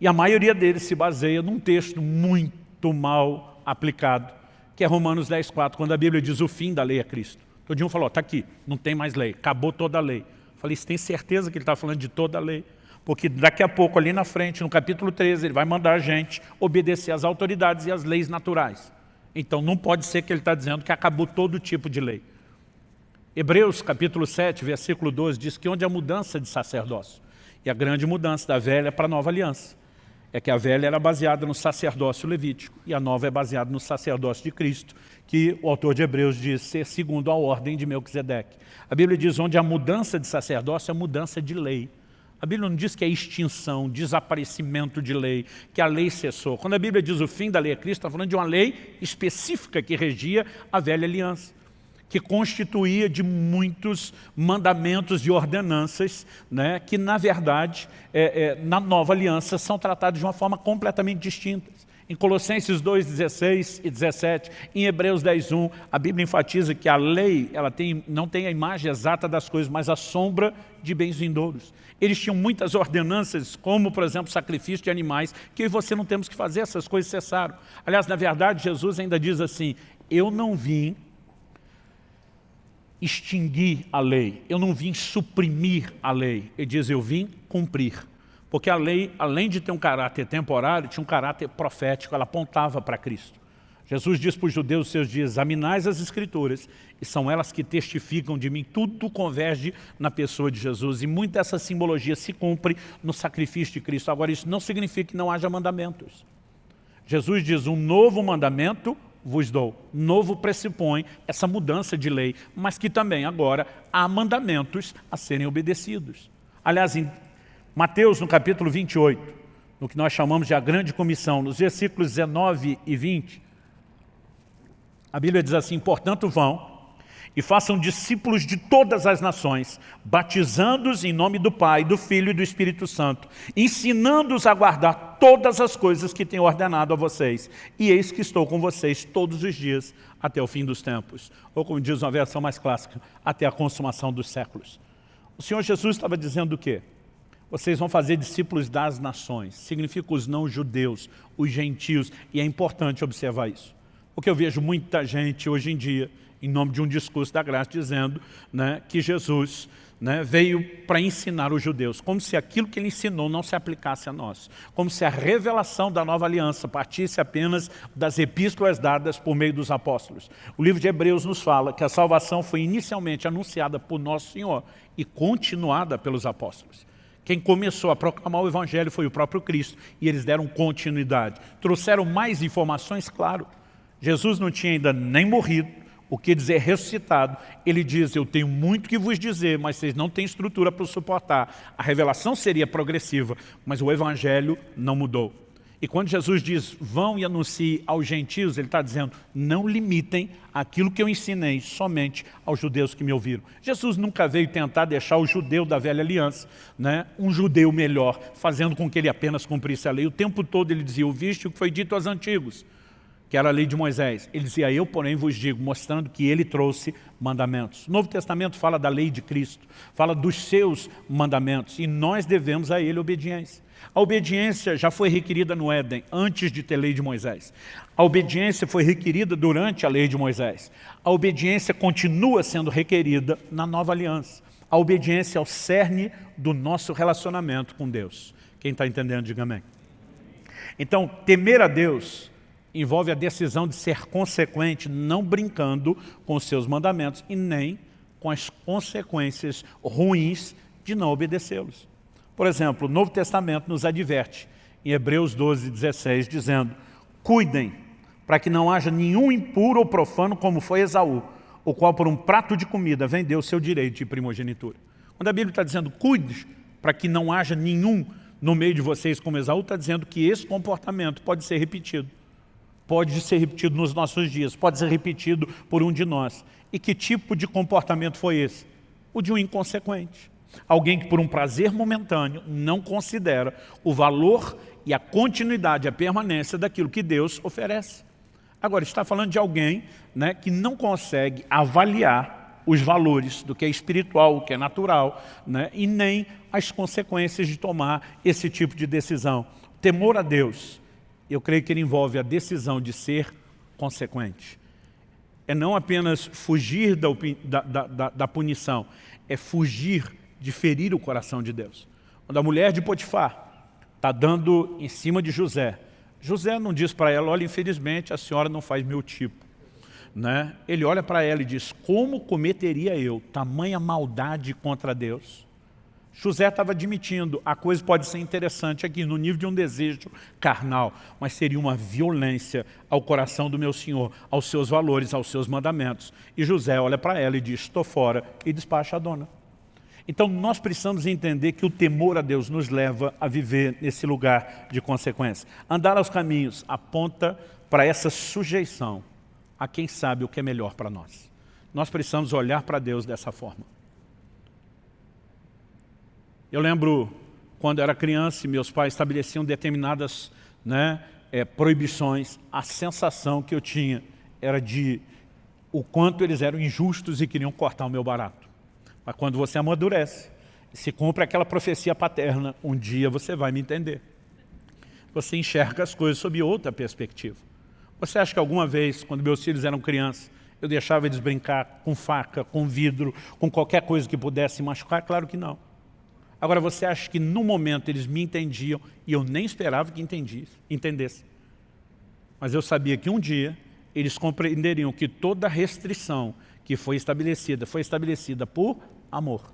E a maioria deles se baseia num texto muito mal aplicado, que é Romanos 10, 4, quando a Bíblia diz o fim da lei é Cristo. Todo um falou, está aqui, não tem mais lei, acabou toda a lei. Eu falei, você tem certeza que ele está falando de toda a lei? Porque daqui a pouco, ali na frente, no capítulo 13, ele vai mandar a gente obedecer às autoridades e às leis naturais. Então não pode ser que ele está dizendo que acabou todo tipo de lei. Hebreus capítulo 7, versículo 12, diz que onde há mudança de sacerdócio, e a grande mudança da velha para a nova aliança, é que a velha era baseada no sacerdócio levítico, e a nova é baseada no sacerdócio de Cristo, que o autor de Hebreus diz ser segundo a ordem de Melquisedeque. A Bíblia diz onde há mudança de sacerdócio é mudança de lei. A Bíblia não diz que é extinção, desaparecimento de lei, que a lei cessou. Quando a Bíblia diz o fim da lei é Cristo, está falando de uma lei específica que regia a velha aliança, que constituía de muitos mandamentos e ordenanças, né, que na verdade, é, é, na nova aliança, são tratados de uma forma completamente distinta. Em Colossenses 2, 16 e 17, em Hebreus 10, 1, a Bíblia enfatiza que a lei ela tem, não tem a imagem exata das coisas, mas a sombra de bens vindouros. Eles tinham muitas ordenanças, como, por exemplo, sacrifício de animais, que eu e você não temos que fazer, essas coisas cessaram. Aliás, na verdade, Jesus ainda diz assim, eu não vim extinguir a lei, eu não vim suprimir a lei. Ele diz, eu vim cumprir. Porque a lei, além de ter um caráter temporário, tinha um caráter profético, ela apontava para Cristo. Jesus diz para os judeus seus dias, examinais as escrituras, e são elas que testificam de mim, tudo converge na pessoa de Jesus, e muita dessa simbologia se cumpre no sacrifício de Cristo. Agora, isso não significa que não haja mandamentos. Jesus diz, um novo mandamento vos dou. Novo pressupõe essa mudança de lei, mas que também agora há mandamentos a serem obedecidos. Aliás, em Mateus, no capítulo 28, no que nós chamamos de a grande comissão, nos versículos 19 e 20, a Bíblia diz assim, portanto vão e façam discípulos de todas as nações, batizando-os em nome do Pai, do Filho e do Espírito Santo, ensinando-os a guardar todas as coisas que tenho ordenado a vocês. E eis que estou com vocês todos os dias, até o fim dos tempos. Ou como diz uma versão mais clássica, até a consumação dos séculos. O Senhor Jesus estava dizendo o quê? Vocês vão fazer discípulos das nações. Significa os não-judeus, os gentios. E é importante observar isso. Porque eu vejo muita gente hoje em dia, em nome de um discurso da graça, dizendo né, que Jesus né, veio para ensinar os judeus, como se aquilo que ele ensinou não se aplicasse a nós, como se a revelação da nova aliança partisse apenas das epístolas dadas por meio dos apóstolos. O livro de Hebreus nos fala que a salvação foi inicialmente anunciada por nosso Senhor e continuada pelos apóstolos. Quem começou a proclamar o Evangelho foi o próprio Cristo, e eles deram continuidade. Trouxeram mais informações, claro. Jesus não tinha ainda nem morrido, o que dizer ressuscitado. Ele diz, eu tenho muito que vos dizer, mas vocês não têm estrutura para suportar. A revelação seria progressiva, mas o Evangelho não mudou. E quando Jesus diz, vão e anuncie aos gentios, ele está dizendo, não limitem aquilo que eu ensinei somente aos judeus que me ouviram. Jesus nunca veio tentar deixar o judeu da velha aliança, né, um judeu melhor, fazendo com que ele apenas cumprisse a lei. O tempo todo ele dizia, ouviste o que foi dito aos antigos, que era a lei de Moisés. Ele dizia, eu porém vos digo, mostrando que ele trouxe mandamentos. O Novo Testamento fala da lei de Cristo, fala dos seus mandamentos, e nós devemos a ele obediência. A obediência já foi requerida no Éden, antes de ter lei de Moisés. A obediência foi requerida durante a lei de Moisés. A obediência continua sendo requerida na nova aliança. A obediência é o cerne do nosso relacionamento com Deus. Quem está entendendo, diga amém. Então, temer a Deus envolve a decisão de ser consequente, não brincando com os seus mandamentos e nem com as consequências ruins de não obedecê-los. Por exemplo, o Novo Testamento nos adverte, em Hebreus 12, 16, dizendo Cuidem, para que não haja nenhum impuro ou profano como foi Esaú, o qual por um prato de comida vendeu seu direito de primogenitura. Quando a Bíblia está dizendo cuide, para que não haja nenhum no meio de vocês como Esaú, está dizendo que esse comportamento pode ser repetido. Pode ser repetido nos nossos dias, pode ser repetido por um de nós. E que tipo de comportamento foi esse? O de um inconsequente. Alguém que por um prazer momentâneo não considera o valor e a continuidade, a permanência daquilo que Deus oferece. Agora, está falando de alguém né, que não consegue avaliar os valores do que é espiritual, o que é natural, né, e nem as consequências de tomar esse tipo de decisão. Temor a Deus, eu creio que ele envolve a decisão de ser consequente. É não apenas fugir da, da, da, da punição, é fugir de ferir o coração de Deus. Quando a mulher de Potifar está dando em cima de José, José não diz para ela, olha, infelizmente a senhora não faz meu tipo. Né? Ele olha para ela e diz, como cometeria eu tamanha maldade contra Deus? José estava admitindo, a coisa pode ser interessante aqui, no nível de um desejo carnal, mas seria uma violência ao coração do meu Senhor, aos seus valores, aos seus mandamentos. E José olha para ela e diz, estou fora, e despacha a dona. Então nós precisamos entender que o temor a Deus nos leva a viver nesse lugar de consequência. Andar aos caminhos aponta para essa sujeição a quem sabe o que é melhor para nós. Nós precisamos olhar para Deus dessa forma. Eu lembro quando era criança e meus pais estabeleciam determinadas né, é, proibições, a sensação que eu tinha era de o quanto eles eram injustos e queriam cortar o meu barato. Mas quando você amadurece, se cumpre aquela profecia paterna, um dia você vai me entender. Você enxerga as coisas sob outra perspectiva. Você acha que alguma vez, quando meus filhos eram crianças, eu deixava eles brincar com faca, com vidro, com qualquer coisa que pudesse machucar? Claro que não. Agora, você acha que no momento eles me entendiam e eu nem esperava que entendesse. Mas eu sabia que um dia eles compreenderiam que toda restrição que foi estabelecida, foi estabelecida por amor.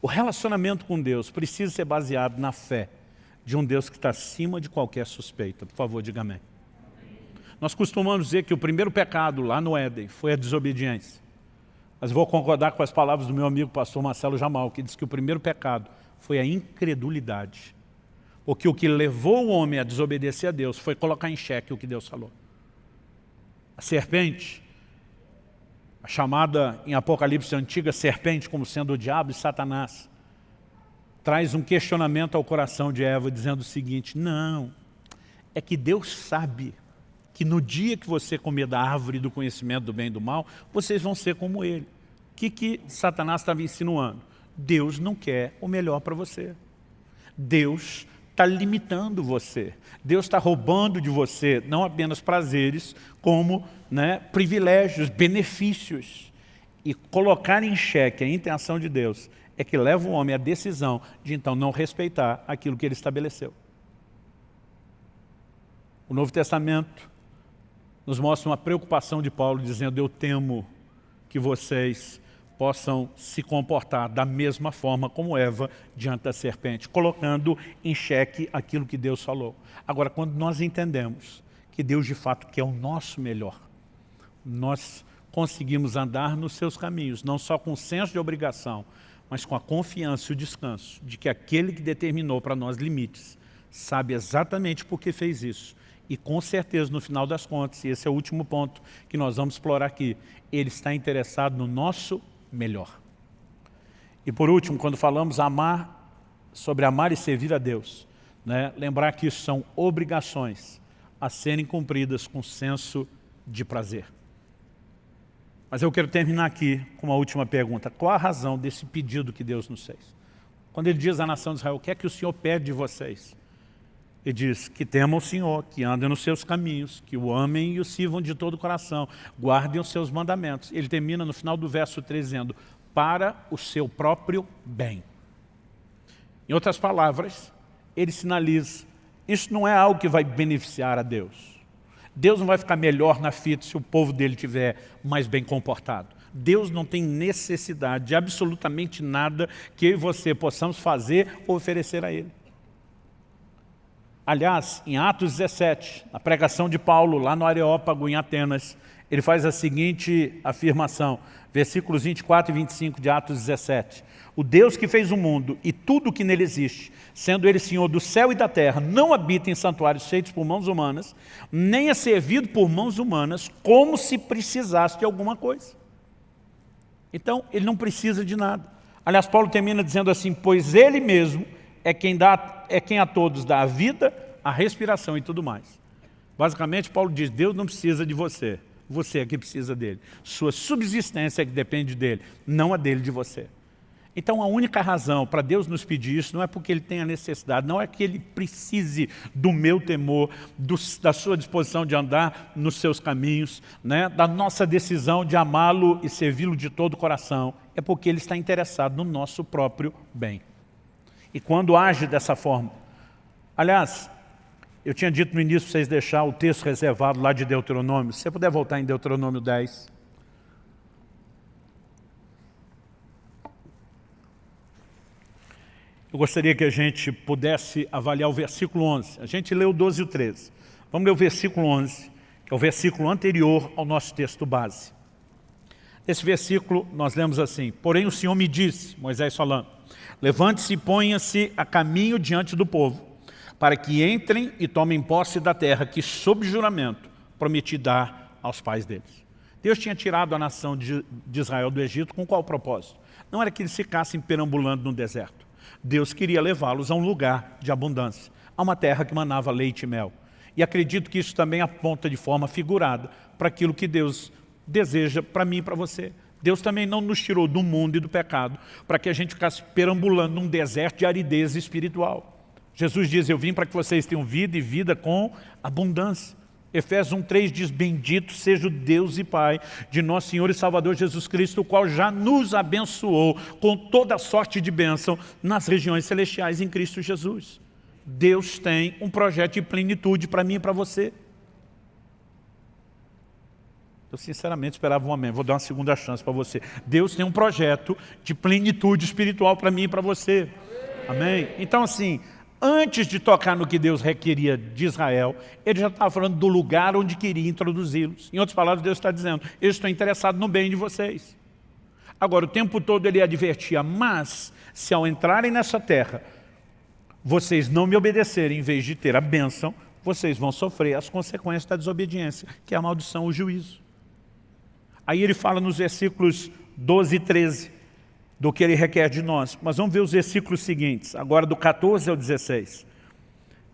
O relacionamento com Deus precisa ser baseado na fé de um Deus que está acima de qualquer suspeita. Por favor, diga amém. Nós costumamos dizer que o primeiro pecado lá no Éden foi a desobediência. Mas vou concordar com as palavras do meu amigo pastor Marcelo Jamal, que diz que o primeiro pecado foi a incredulidade. Porque o que levou o homem a desobedecer a Deus foi colocar em xeque o que Deus falou. A serpente, a chamada em Apocalipse antiga serpente como sendo o diabo e Satanás, traz um questionamento ao coração de Eva dizendo o seguinte, não, é que Deus sabe que no dia que você comer da árvore do conhecimento do bem e do mal, vocês vão ser como ele. O que, que Satanás estava insinuando? Deus não quer o melhor para você. Deus está limitando você. Deus está roubando de você não apenas prazeres, como né, privilégios, benefícios. E colocar em xeque a intenção de Deus é que leva o homem à decisão de então não respeitar aquilo que ele estabeleceu. O Novo Testamento nos mostra uma preocupação de Paulo, dizendo, eu temo que vocês possam se comportar da mesma forma como Eva diante da serpente, colocando em xeque aquilo que Deus falou. Agora, quando nós entendemos que Deus de fato quer o nosso melhor, nós conseguimos andar nos seus caminhos, não só com senso de obrigação, mas com a confiança e o descanso de que aquele que determinou para nós limites, sabe exatamente por que fez isso e com certeza, no final das contas, e esse é o último ponto que nós vamos explorar aqui, ele está interessado no nosso melhor. E por último, quando falamos amar, sobre amar e servir a Deus, né, lembrar que isso são obrigações a serem cumpridas com senso de prazer. Mas eu quero terminar aqui com uma última pergunta. Qual a razão desse pedido que Deus nos fez? Quando ele diz à nação de Israel, o que é que o Senhor pede de vocês? Ele diz que temam o Senhor, que andem nos seus caminhos, que o amem e o sirvam de todo o coração, guardem os seus mandamentos. Ele termina no final do verso 3 dizendo, para o seu próprio bem. Em outras palavras, ele sinaliza, isso não é algo que vai beneficiar a Deus. Deus não vai ficar melhor na fita se o povo dele estiver mais bem comportado. Deus não tem necessidade de absolutamente nada que eu e você possamos fazer ou oferecer a Ele. Aliás, em Atos 17, na pregação de Paulo, lá no Areópago, em Atenas, ele faz a seguinte afirmação, versículos 24 e 25 de Atos 17. O Deus que fez o mundo e tudo o que nele existe, sendo ele Senhor do céu e da terra, não habita em santuários feitos por mãos humanas, nem é servido por mãos humanas, como se precisasse de alguma coisa. Então, ele não precisa de nada. Aliás, Paulo termina dizendo assim, pois ele mesmo é quem, dá, é quem a todos dá a vida, a respiração e tudo mais. Basicamente, Paulo diz, Deus não precisa de você, você é que precisa dele. Sua subsistência é que depende dele, não a dele de você. Então a única razão para Deus nos pedir isso não é porque Ele tenha necessidade, não é que Ele precise do meu temor, do, da sua disposição de andar nos seus caminhos, né, da nossa decisão de amá-lo e servi-lo de todo o coração. É porque Ele está interessado no nosso próprio bem e quando age dessa forma. Aliás, eu tinha dito no início para vocês deixar o texto reservado lá de Deuteronômio. Se você puder voltar em Deuteronômio 10. Eu gostaria que a gente pudesse avaliar o versículo 11. A gente leu o 12 e o 13. Vamos ler o versículo 11, que é o versículo anterior ao nosso texto base. Nesse versículo nós lemos assim, Porém o Senhor me disse, Moisés falando, Levante-se e ponha-se a caminho diante do povo, para que entrem e tomem posse da terra que, sob juramento, prometi dar aos pais deles. Deus tinha tirado a nação de, Israel do Egito com qual propósito? Não era que eles ficassem perambulando no deserto. Deus queria levá-los a um lugar de abundância, a uma terra que manava leite e mel. E acredito que isso também aponta de forma figurada para aquilo que Deus deseja para mim e para você. Deus também não nos tirou do mundo e do pecado para que a gente ficasse perambulando num deserto de aridez espiritual. Jesus diz, eu vim para que vocês tenham vida e vida com abundância. Efésios 1,3 diz, bendito seja o Deus e Pai de nosso Senhor e Salvador Jesus Cristo, o qual já nos abençoou com toda sorte de bênção nas regiões celestiais em Cristo Jesus. Deus tem um projeto de plenitude para mim e para você. Eu sinceramente esperava um amém. Vou dar uma segunda chance para você. Deus tem um projeto de plenitude espiritual para mim e para você. Amém? Então assim, antes de tocar no que Deus requeria de Israel, ele já estava falando do lugar onde queria introduzi-los. Em outras palavras, Deus está dizendo, eu estou interessado no bem de vocês. Agora, o tempo todo ele advertia, mas se ao entrarem nessa terra, vocês não me obedecerem em vez de ter a bênção, vocês vão sofrer as consequências da desobediência, que é a maldição, o juízo. Aí ele fala nos versículos 12 e 13 do que ele requer de nós. Mas vamos ver os versículos seguintes, agora do 14 ao 16.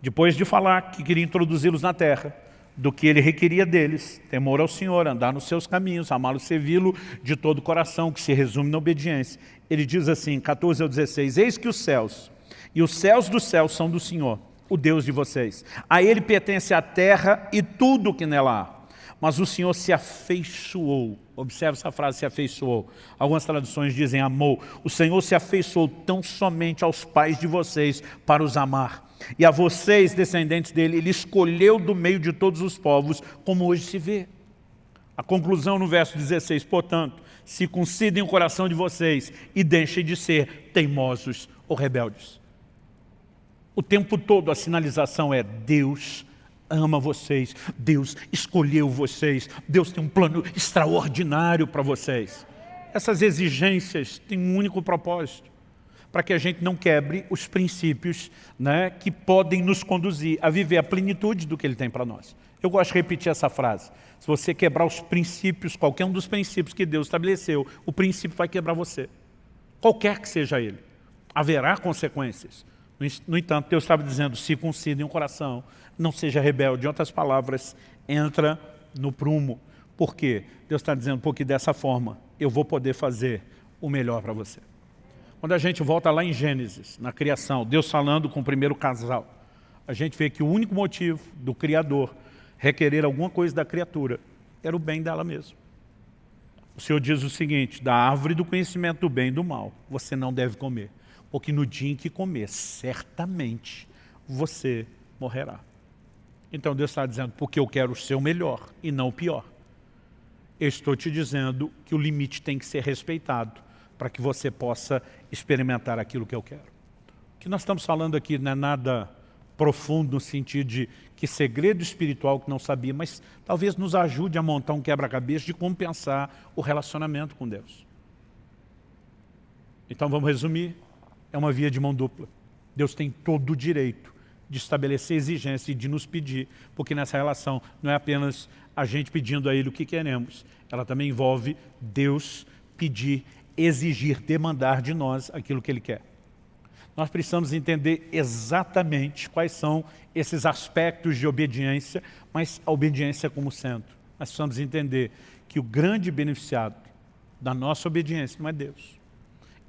Depois de falar que queria introduzi-los na terra, do que ele requeria deles, temor ao Senhor, andar nos seus caminhos, amá-lo, servi-lo de todo o coração, que se resume na obediência. Ele diz assim, 14 ao 16, Eis que os céus, e os céus dos céus são do Senhor, o Deus de vocês. A ele pertence a terra e tudo o que nela há mas o Senhor se afeiçoou. Observe essa frase, se afeiçoou. Algumas traduções dizem amou. O Senhor se afeiçoou tão somente aos pais de vocês para os amar. E a vocês, descendentes dele, ele escolheu do meio de todos os povos, como hoje se vê. A conclusão no verso 16, portanto, circuncidem o coração de vocês e deixem de ser teimosos ou rebeldes. O tempo todo a sinalização é Deus ama vocês, Deus escolheu vocês, Deus tem um plano extraordinário para vocês. Essas exigências têm um único propósito, para que a gente não quebre os princípios né, que podem nos conduzir a viver a plenitude do que Ele tem para nós. Eu gosto de repetir essa frase. Se você quebrar os princípios, qualquer um dos princípios que Deus estabeleceu, o princípio vai quebrar você. Qualquer que seja ele. Haverá consequências. No entanto, Deus estava dizendo, circuncidem o coração, não seja rebelde. Em outras palavras, entra no prumo. Por quê? Deus está dizendo, porque dessa forma eu vou poder fazer o melhor para você. Quando a gente volta lá em Gênesis, na criação, Deus falando com o primeiro casal, a gente vê que o único motivo do Criador requerer alguma coisa da criatura era o bem dela mesma. O Senhor diz o seguinte, da árvore do conhecimento do bem e do mal, você não deve comer, porque no dia em que comer, certamente você morrerá. Então Deus está dizendo, porque eu quero ser o melhor e não o pior. Eu estou te dizendo que o limite tem que ser respeitado para que você possa experimentar aquilo que eu quero. O que nós estamos falando aqui não é nada profundo no sentido de que segredo espiritual que não sabia, mas talvez nos ajude a montar um quebra-cabeça de como pensar o relacionamento com Deus. Então vamos resumir, é uma via de mão dupla. Deus tem todo o direito de estabelecer exigência e de nos pedir, porque nessa relação não é apenas a gente pedindo a Ele o que queremos, ela também envolve Deus pedir, exigir, demandar de nós aquilo que Ele quer. Nós precisamos entender exatamente quais são esses aspectos de obediência, mas a obediência como centro. Nós precisamos entender que o grande beneficiado da nossa obediência não é Deus.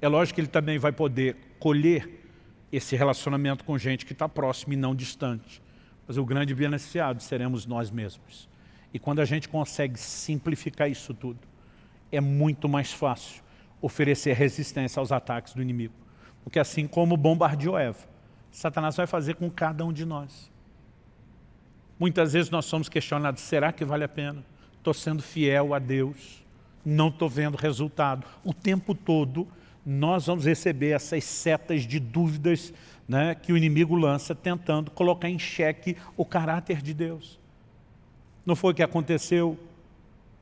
É lógico que Ele também vai poder colher esse relacionamento com gente que está próximo e não distante. Mas o grande beneficiado seremos nós mesmos. E quando a gente consegue simplificar isso tudo, é muito mais fácil oferecer resistência aos ataques do inimigo. Porque assim como bombardeou Eva, Satanás vai fazer com cada um de nós. Muitas vezes nós somos questionados, será que vale a pena? Estou sendo fiel a Deus, não estou vendo resultado. O tempo todo nós vamos receber essas setas de dúvidas né, que o inimigo lança tentando colocar em xeque o caráter de Deus. Não foi o que aconteceu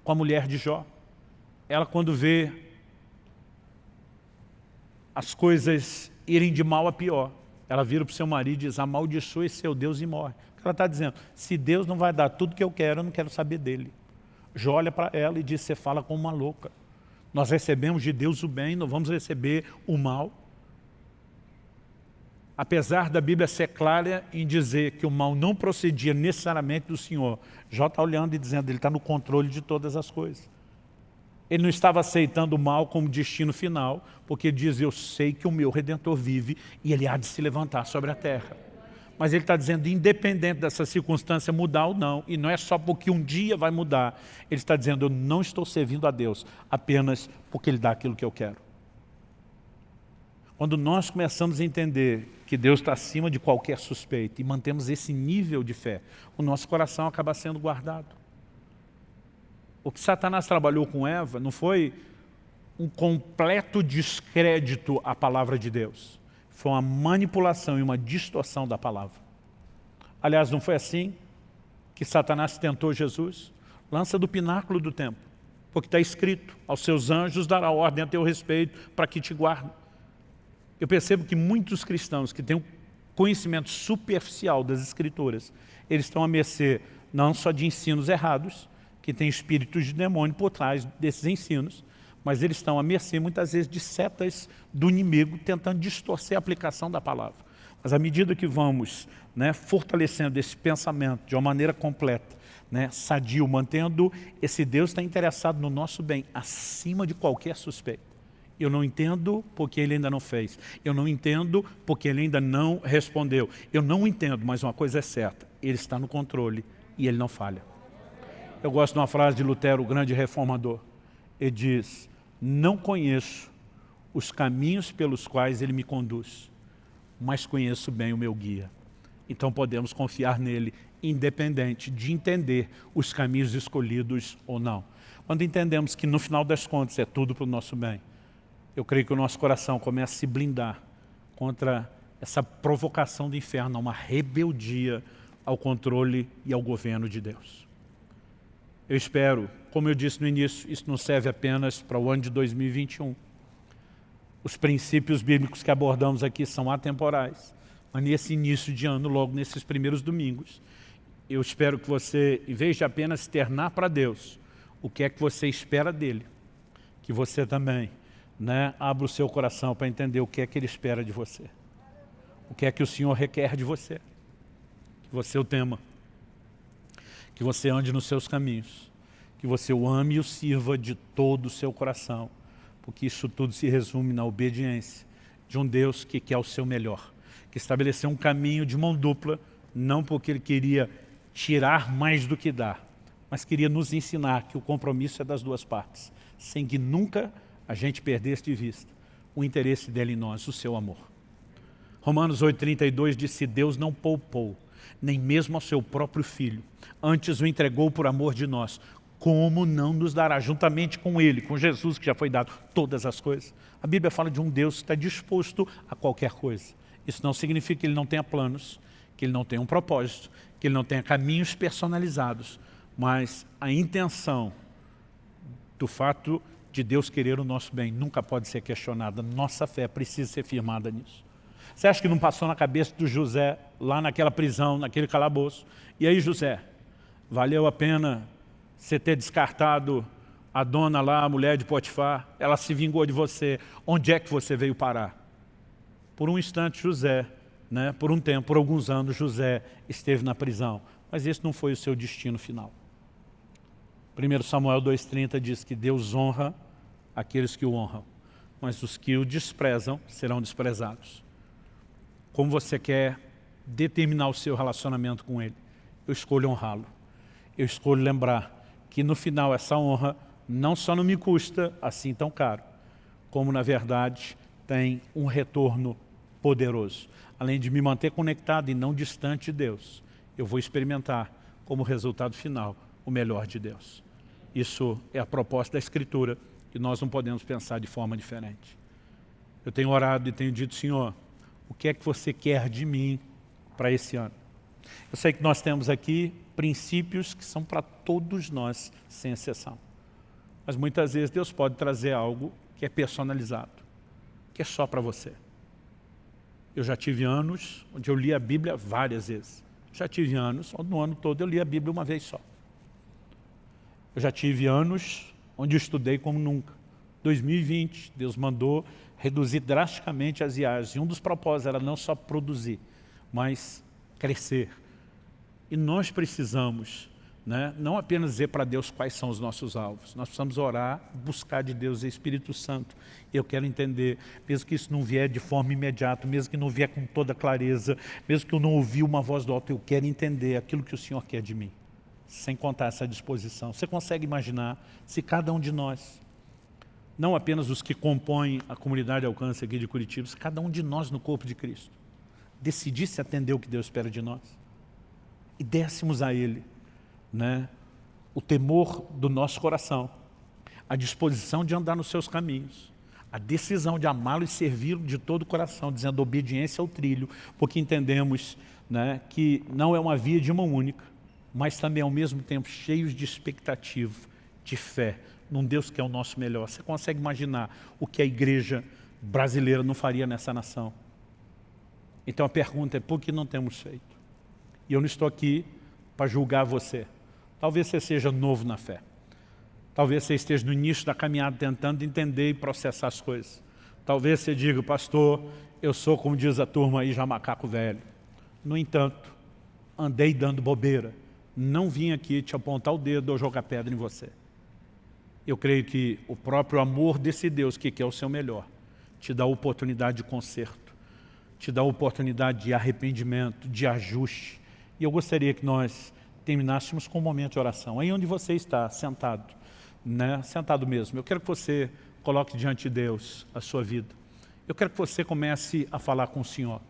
com a mulher de Jó? Ela quando vê as coisas irem de mal a pior, ela vira para o seu marido e diz, amaldiçoe seu Deus e morre. Ela está dizendo, se Deus não vai dar tudo que eu quero, eu não quero saber dele. Jó olha para ela e diz, você fala como uma louca. Nós recebemos de Deus o bem, não vamos receber o mal. apesar da Bíblia ser clara em dizer que o mal não procedia necessariamente do Senhor, Jó está olhando e dizendo, ele está no controle de todas as coisas. Ele não estava aceitando o mal como destino final, porque diz, eu sei que o meu Redentor vive e ele há de se levantar sobre a terra. Mas ele está dizendo, independente dessa circunstância mudar ou não, e não é só porque um dia vai mudar, ele está dizendo, eu não estou servindo a Deus apenas porque Ele dá aquilo que eu quero. Quando nós começamos a entender que Deus está acima de qualquer suspeita e mantemos esse nível de fé, o nosso coração acaba sendo guardado. O que Satanás trabalhou com Eva não foi um completo descrédito à palavra de Deus. Foi uma manipulação e uma distorção da palavra. Aliás, não foi assim que Satanás tentou Jesus? Lança do pináculo do templo, porque está escrito, aos seus anjos dará ordem a teu respeito para que te guardem. Eu percebo que muitos cristãos que têm um conhecimento superficial das escrituras, eles estão a mercê não só de ensinos errados, que tem espíritos de demônio por trás desses ensinos, mas eles estão à mercê muitas vezes de setas do inimigo tentando distorcer a aplicação da palavra. Mas à medida que vamos né, fortalecendo esse pensamento de uma maneira completa, né, sadio, mantendo esse Deus está interessado no nosso bem, acima de qualquer suspeito. Eu não entendo porque ele ainda não fez. Eu não entendo porque ele ainda não respondeu. Eu não entendo, mas uma coisa é certa. Ele está no controle e ele não falha. Eu gosto de uma frase de Lutero, o grande reformador. Ele diz, não conheço os caminhos pelos quais ele me conduz, mas conheço bem o meu guia. Então podemos confiar nele, independente de entender os caminhos escolhidos ou não. Quando entendemos que no final das contas é tudo para o nosso bem, eu creio que o nosso coração começa a se blindar contra essa provocação do inferno, uma rebeldia ao controle e ao governo de Deus. Eu espero, como eu disse no início, isso não serve apenas para o ano de 2021. Os princípios bíblicos que abordamos aqui são atemporais. Mas nesse início de ano, logo nesses primeiros domingos, eu espero que você, em vez de apenas externar para Deus o que é que você espera dele, que você também né, abra o seu coração para entender o que é que ele espera de você. O que é que o Senhor requer de você. Que você o tema que você ande nos seus caminhos, que você o ame e o sirva de todo o seu coração, porque isso tudo se resume na obediência de um Deus que quer o seu melhor, que estabeleceu um caminho de mão dupla, não porque Ele queria tirar mais do que dar, mas queria nos ensinar que o compromisso é das duas partes, sem que nunca a gente perdesse de vista o interesse dele em nós, o seu amor. Romanos 8,32 diz, se Deus não poupou nem mesmo ao seu próprio Filho. Antes o entregou por amor de nós. Como não nos dará, juntamente com Ele, com Jesus que já foi dado, todas as coisas? A Bíblia fala de um Deus que está disposto a qualquer coisa. Isso não significa que Ele não tenha planos, que Ele não tenha um propósito, que Ele não tenha caminhos personalizados, mas a intenção do fato de Deus querer o nosso bem nunca pode ser questionada. Nossa fé precisa ser firmada nisso. Você acha que não passou na cabeça do José, lá naquela prisão, naquele calabouço? E aí, José, valeu a pena você ter descartado a dona lá, a mulher de Potifar? Ela se vingou de você. Onde é que você veio parar? Por um instante, José, né, por um tempo, por alguns anos, José esteve na prisão. Mas esse não foi o seu destino final. 1 Samuel 2,30 diz que Deus honra aqueles que o honram, mas os que o desprezam serão desprezados como você quer determinar o seu relacionamento com Ele. Eu escolho honrá-lo. Eu escolho lembrar que no final essa honra não só não me custa assim tão caro, como na verdade tem um retorno poderoso. Além de me manter conectado e não distante de Deus, eu vou experimentar como resultado final o melhor de Deus. Isso é a proposta da Escritura e nós não podemos pensar de forma diferente. Eu tenho orado e tenho dito, Senhor, o que é que você quer de mim para esse ano. Eu sei que nós temos aqui princípios que são para todos nós, sem exceção. Mas muitas vezes Deus pode trazer algo que é personalizado, que é só para você. Eu já tive anos onde eu li a Bíblia várias vezes. Já tive anos onde no ano todo eu li a Bíblia uma vez só. Eu já tive anos onde eu estudei como nunca. 2020, Deus mandou reduzir drasticamente as viagens. E um dos propósitos era não só produzir, mas crescer. E nós precisamos né? não apenas dizer para Deus quais são os nossos alvos, nós precisamos orar, buscar de Deus o Espírito Santo. Eu quero entender, mesmo que isso não vier de forma imediata, mesmo que não vier com toda clareza, mesmo que eu não ouvi uma voz do alto, eu quero entender aquilo que o Senhor quer de mim, sem contar essa disposição. Você consegue imaginar se cada um de nós, não apenas os que compõem a comunidade alcance aqui de Curitiba, cada um de nós no corpo de Cristo, decidisse atender o que Deus espera de nós. E dessemos a Ele né, o temor do nosso coração, a disposição de andar nos seus caminhos, a decisão de amá-lo e servi-lo de todo o coração, dizendo obediência ao trilho, porque entendemos né, que não é uma via de mão única, mas também ao mesmo tempo cheios de expectativa, de fé, num Deus que é o nosso melhor. Você consegue imaginar o que a igreja brasileira não faria nessa nação? Então a pergunta é, por que não temos feito? E eu não estou aqui para julgar você. Talvez você seja novo na fé. Talvez você esteja no início da caminhada tentando entender e processar as coisas. Talvez você diga, pastor, eu sou, como diz a turma aí, já macaco velho. No entanto, andei dando bobeira. Não vim aqui te apontar o dedo ou jogar pedra em você. Eu creio que o próprio amor desse Deus, que quer o seu melhor, te dá oportunidade de conserto, te dá oportunidade de arrependimento, de ajuste. E eu gostaria que nós terminássemos com um momento de oração. Aí onde você está, sentado, né? sentado mesmo. Eu quero que você coloque diante de Deus a sua vida. Eu quero que você comece a falar com o Senhor.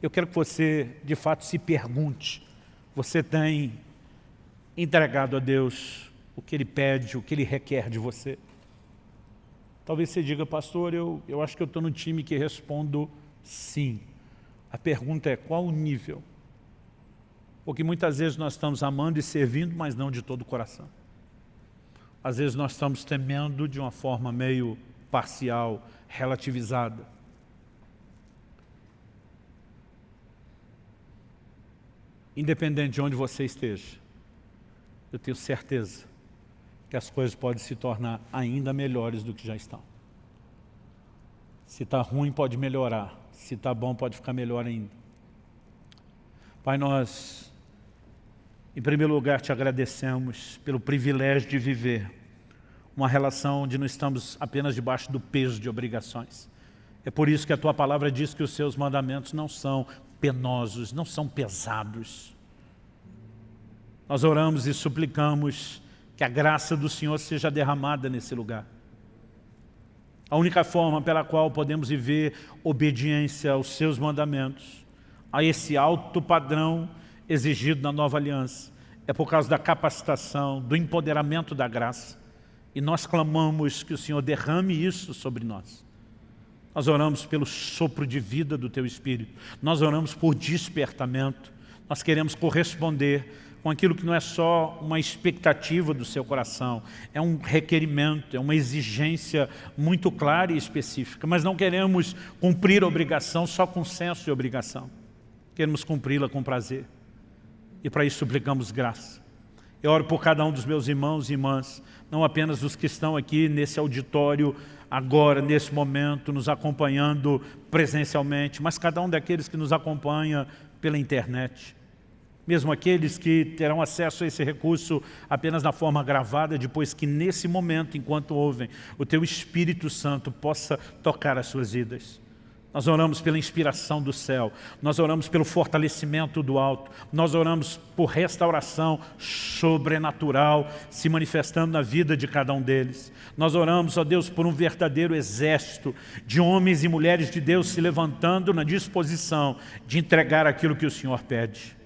Eu quero que você, de fato, se pergunte. Você tem entregado a Deus o que Ele pede, o que Ele requer de você? Talvez você diga, pastor, eu, eu acho que eu estou no time que respondo sim. A pergunta é, qual o nível? Porque muitas vezes nós estamos amando e servindo, mas não de todo o coração. Às vezes nós estamos temendo de uma forma meio parcial, relativizada. Independente de onde você esteja, eu tenho certeza que as coisas podem se tornar ainda melhores do que já estão. Se está ruim, pode melhorar. Se está bom, pode ficar melhor ainda. Pai, nós em primeiro lugar, te agradecemos pelo privilégio de viver uma relação onde não estamos apenas debaixo do peso de obrigações. É por isso que a Tua palavra diz que os Seus mandamentos não são penosos, não são pesados. Nós oramos e suplicamos que a graça do Senhor seja derramada nesse lugar. A única forma pela qual podemos viver obediência aos Seus mandamentos, a esse alto padrão exigido na nova aliança. É por causa da capacitação, do empoderamento da graça. E nós clamamos que o Senhor derrame isso sobre nós. Nós oramos pelo sopro de vida do Teu Espírito. Nós oramos por despertamento. Nós queremos corresponder com aquilo que não é só uma expectativa do seu coração, é um requerimento, é uma exigência muito clara e específica, mas não queremos cumprir a obrigação só com senso de obrigação. Queremos cumpri-la com prazer e para isso suplicamos graça. Eu oro por cada um dos meus irmãos e irmãs, não apenas os que estão aqui nesse auditório, agora, nesse momento, nos acompanhando presencialmente, mas cada um daqueles que nos acompanha pela internet. Mesmo aqueles que terão acesso a esse recurso apenas na forma gravada, depois que nesse momento, enquanto ouvem, o Teu Espírito Santo possa tocar as suas vidas. Nós oramos pela inspiração do céu, nós oramos pelo fortalecimento do alto, nós oramos por restauração sobrenatural se manifestando na vida de cada um deles. Nós oramos, ó Deus, por um verdadeiro exército de homens e mulheres de Deus se levantando na disposição de entregar aquilo que o Senhor pede.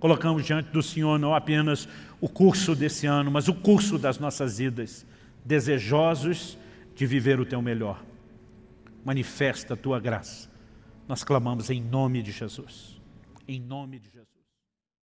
Colocamos diante do Senhor não apenas o curso desse ano, mas o curso das nossas vidas, desejosos de viver o Teu melhor manifesta a tua graça. Nós clamamos em nome de Jesus. Em nome de Jesus.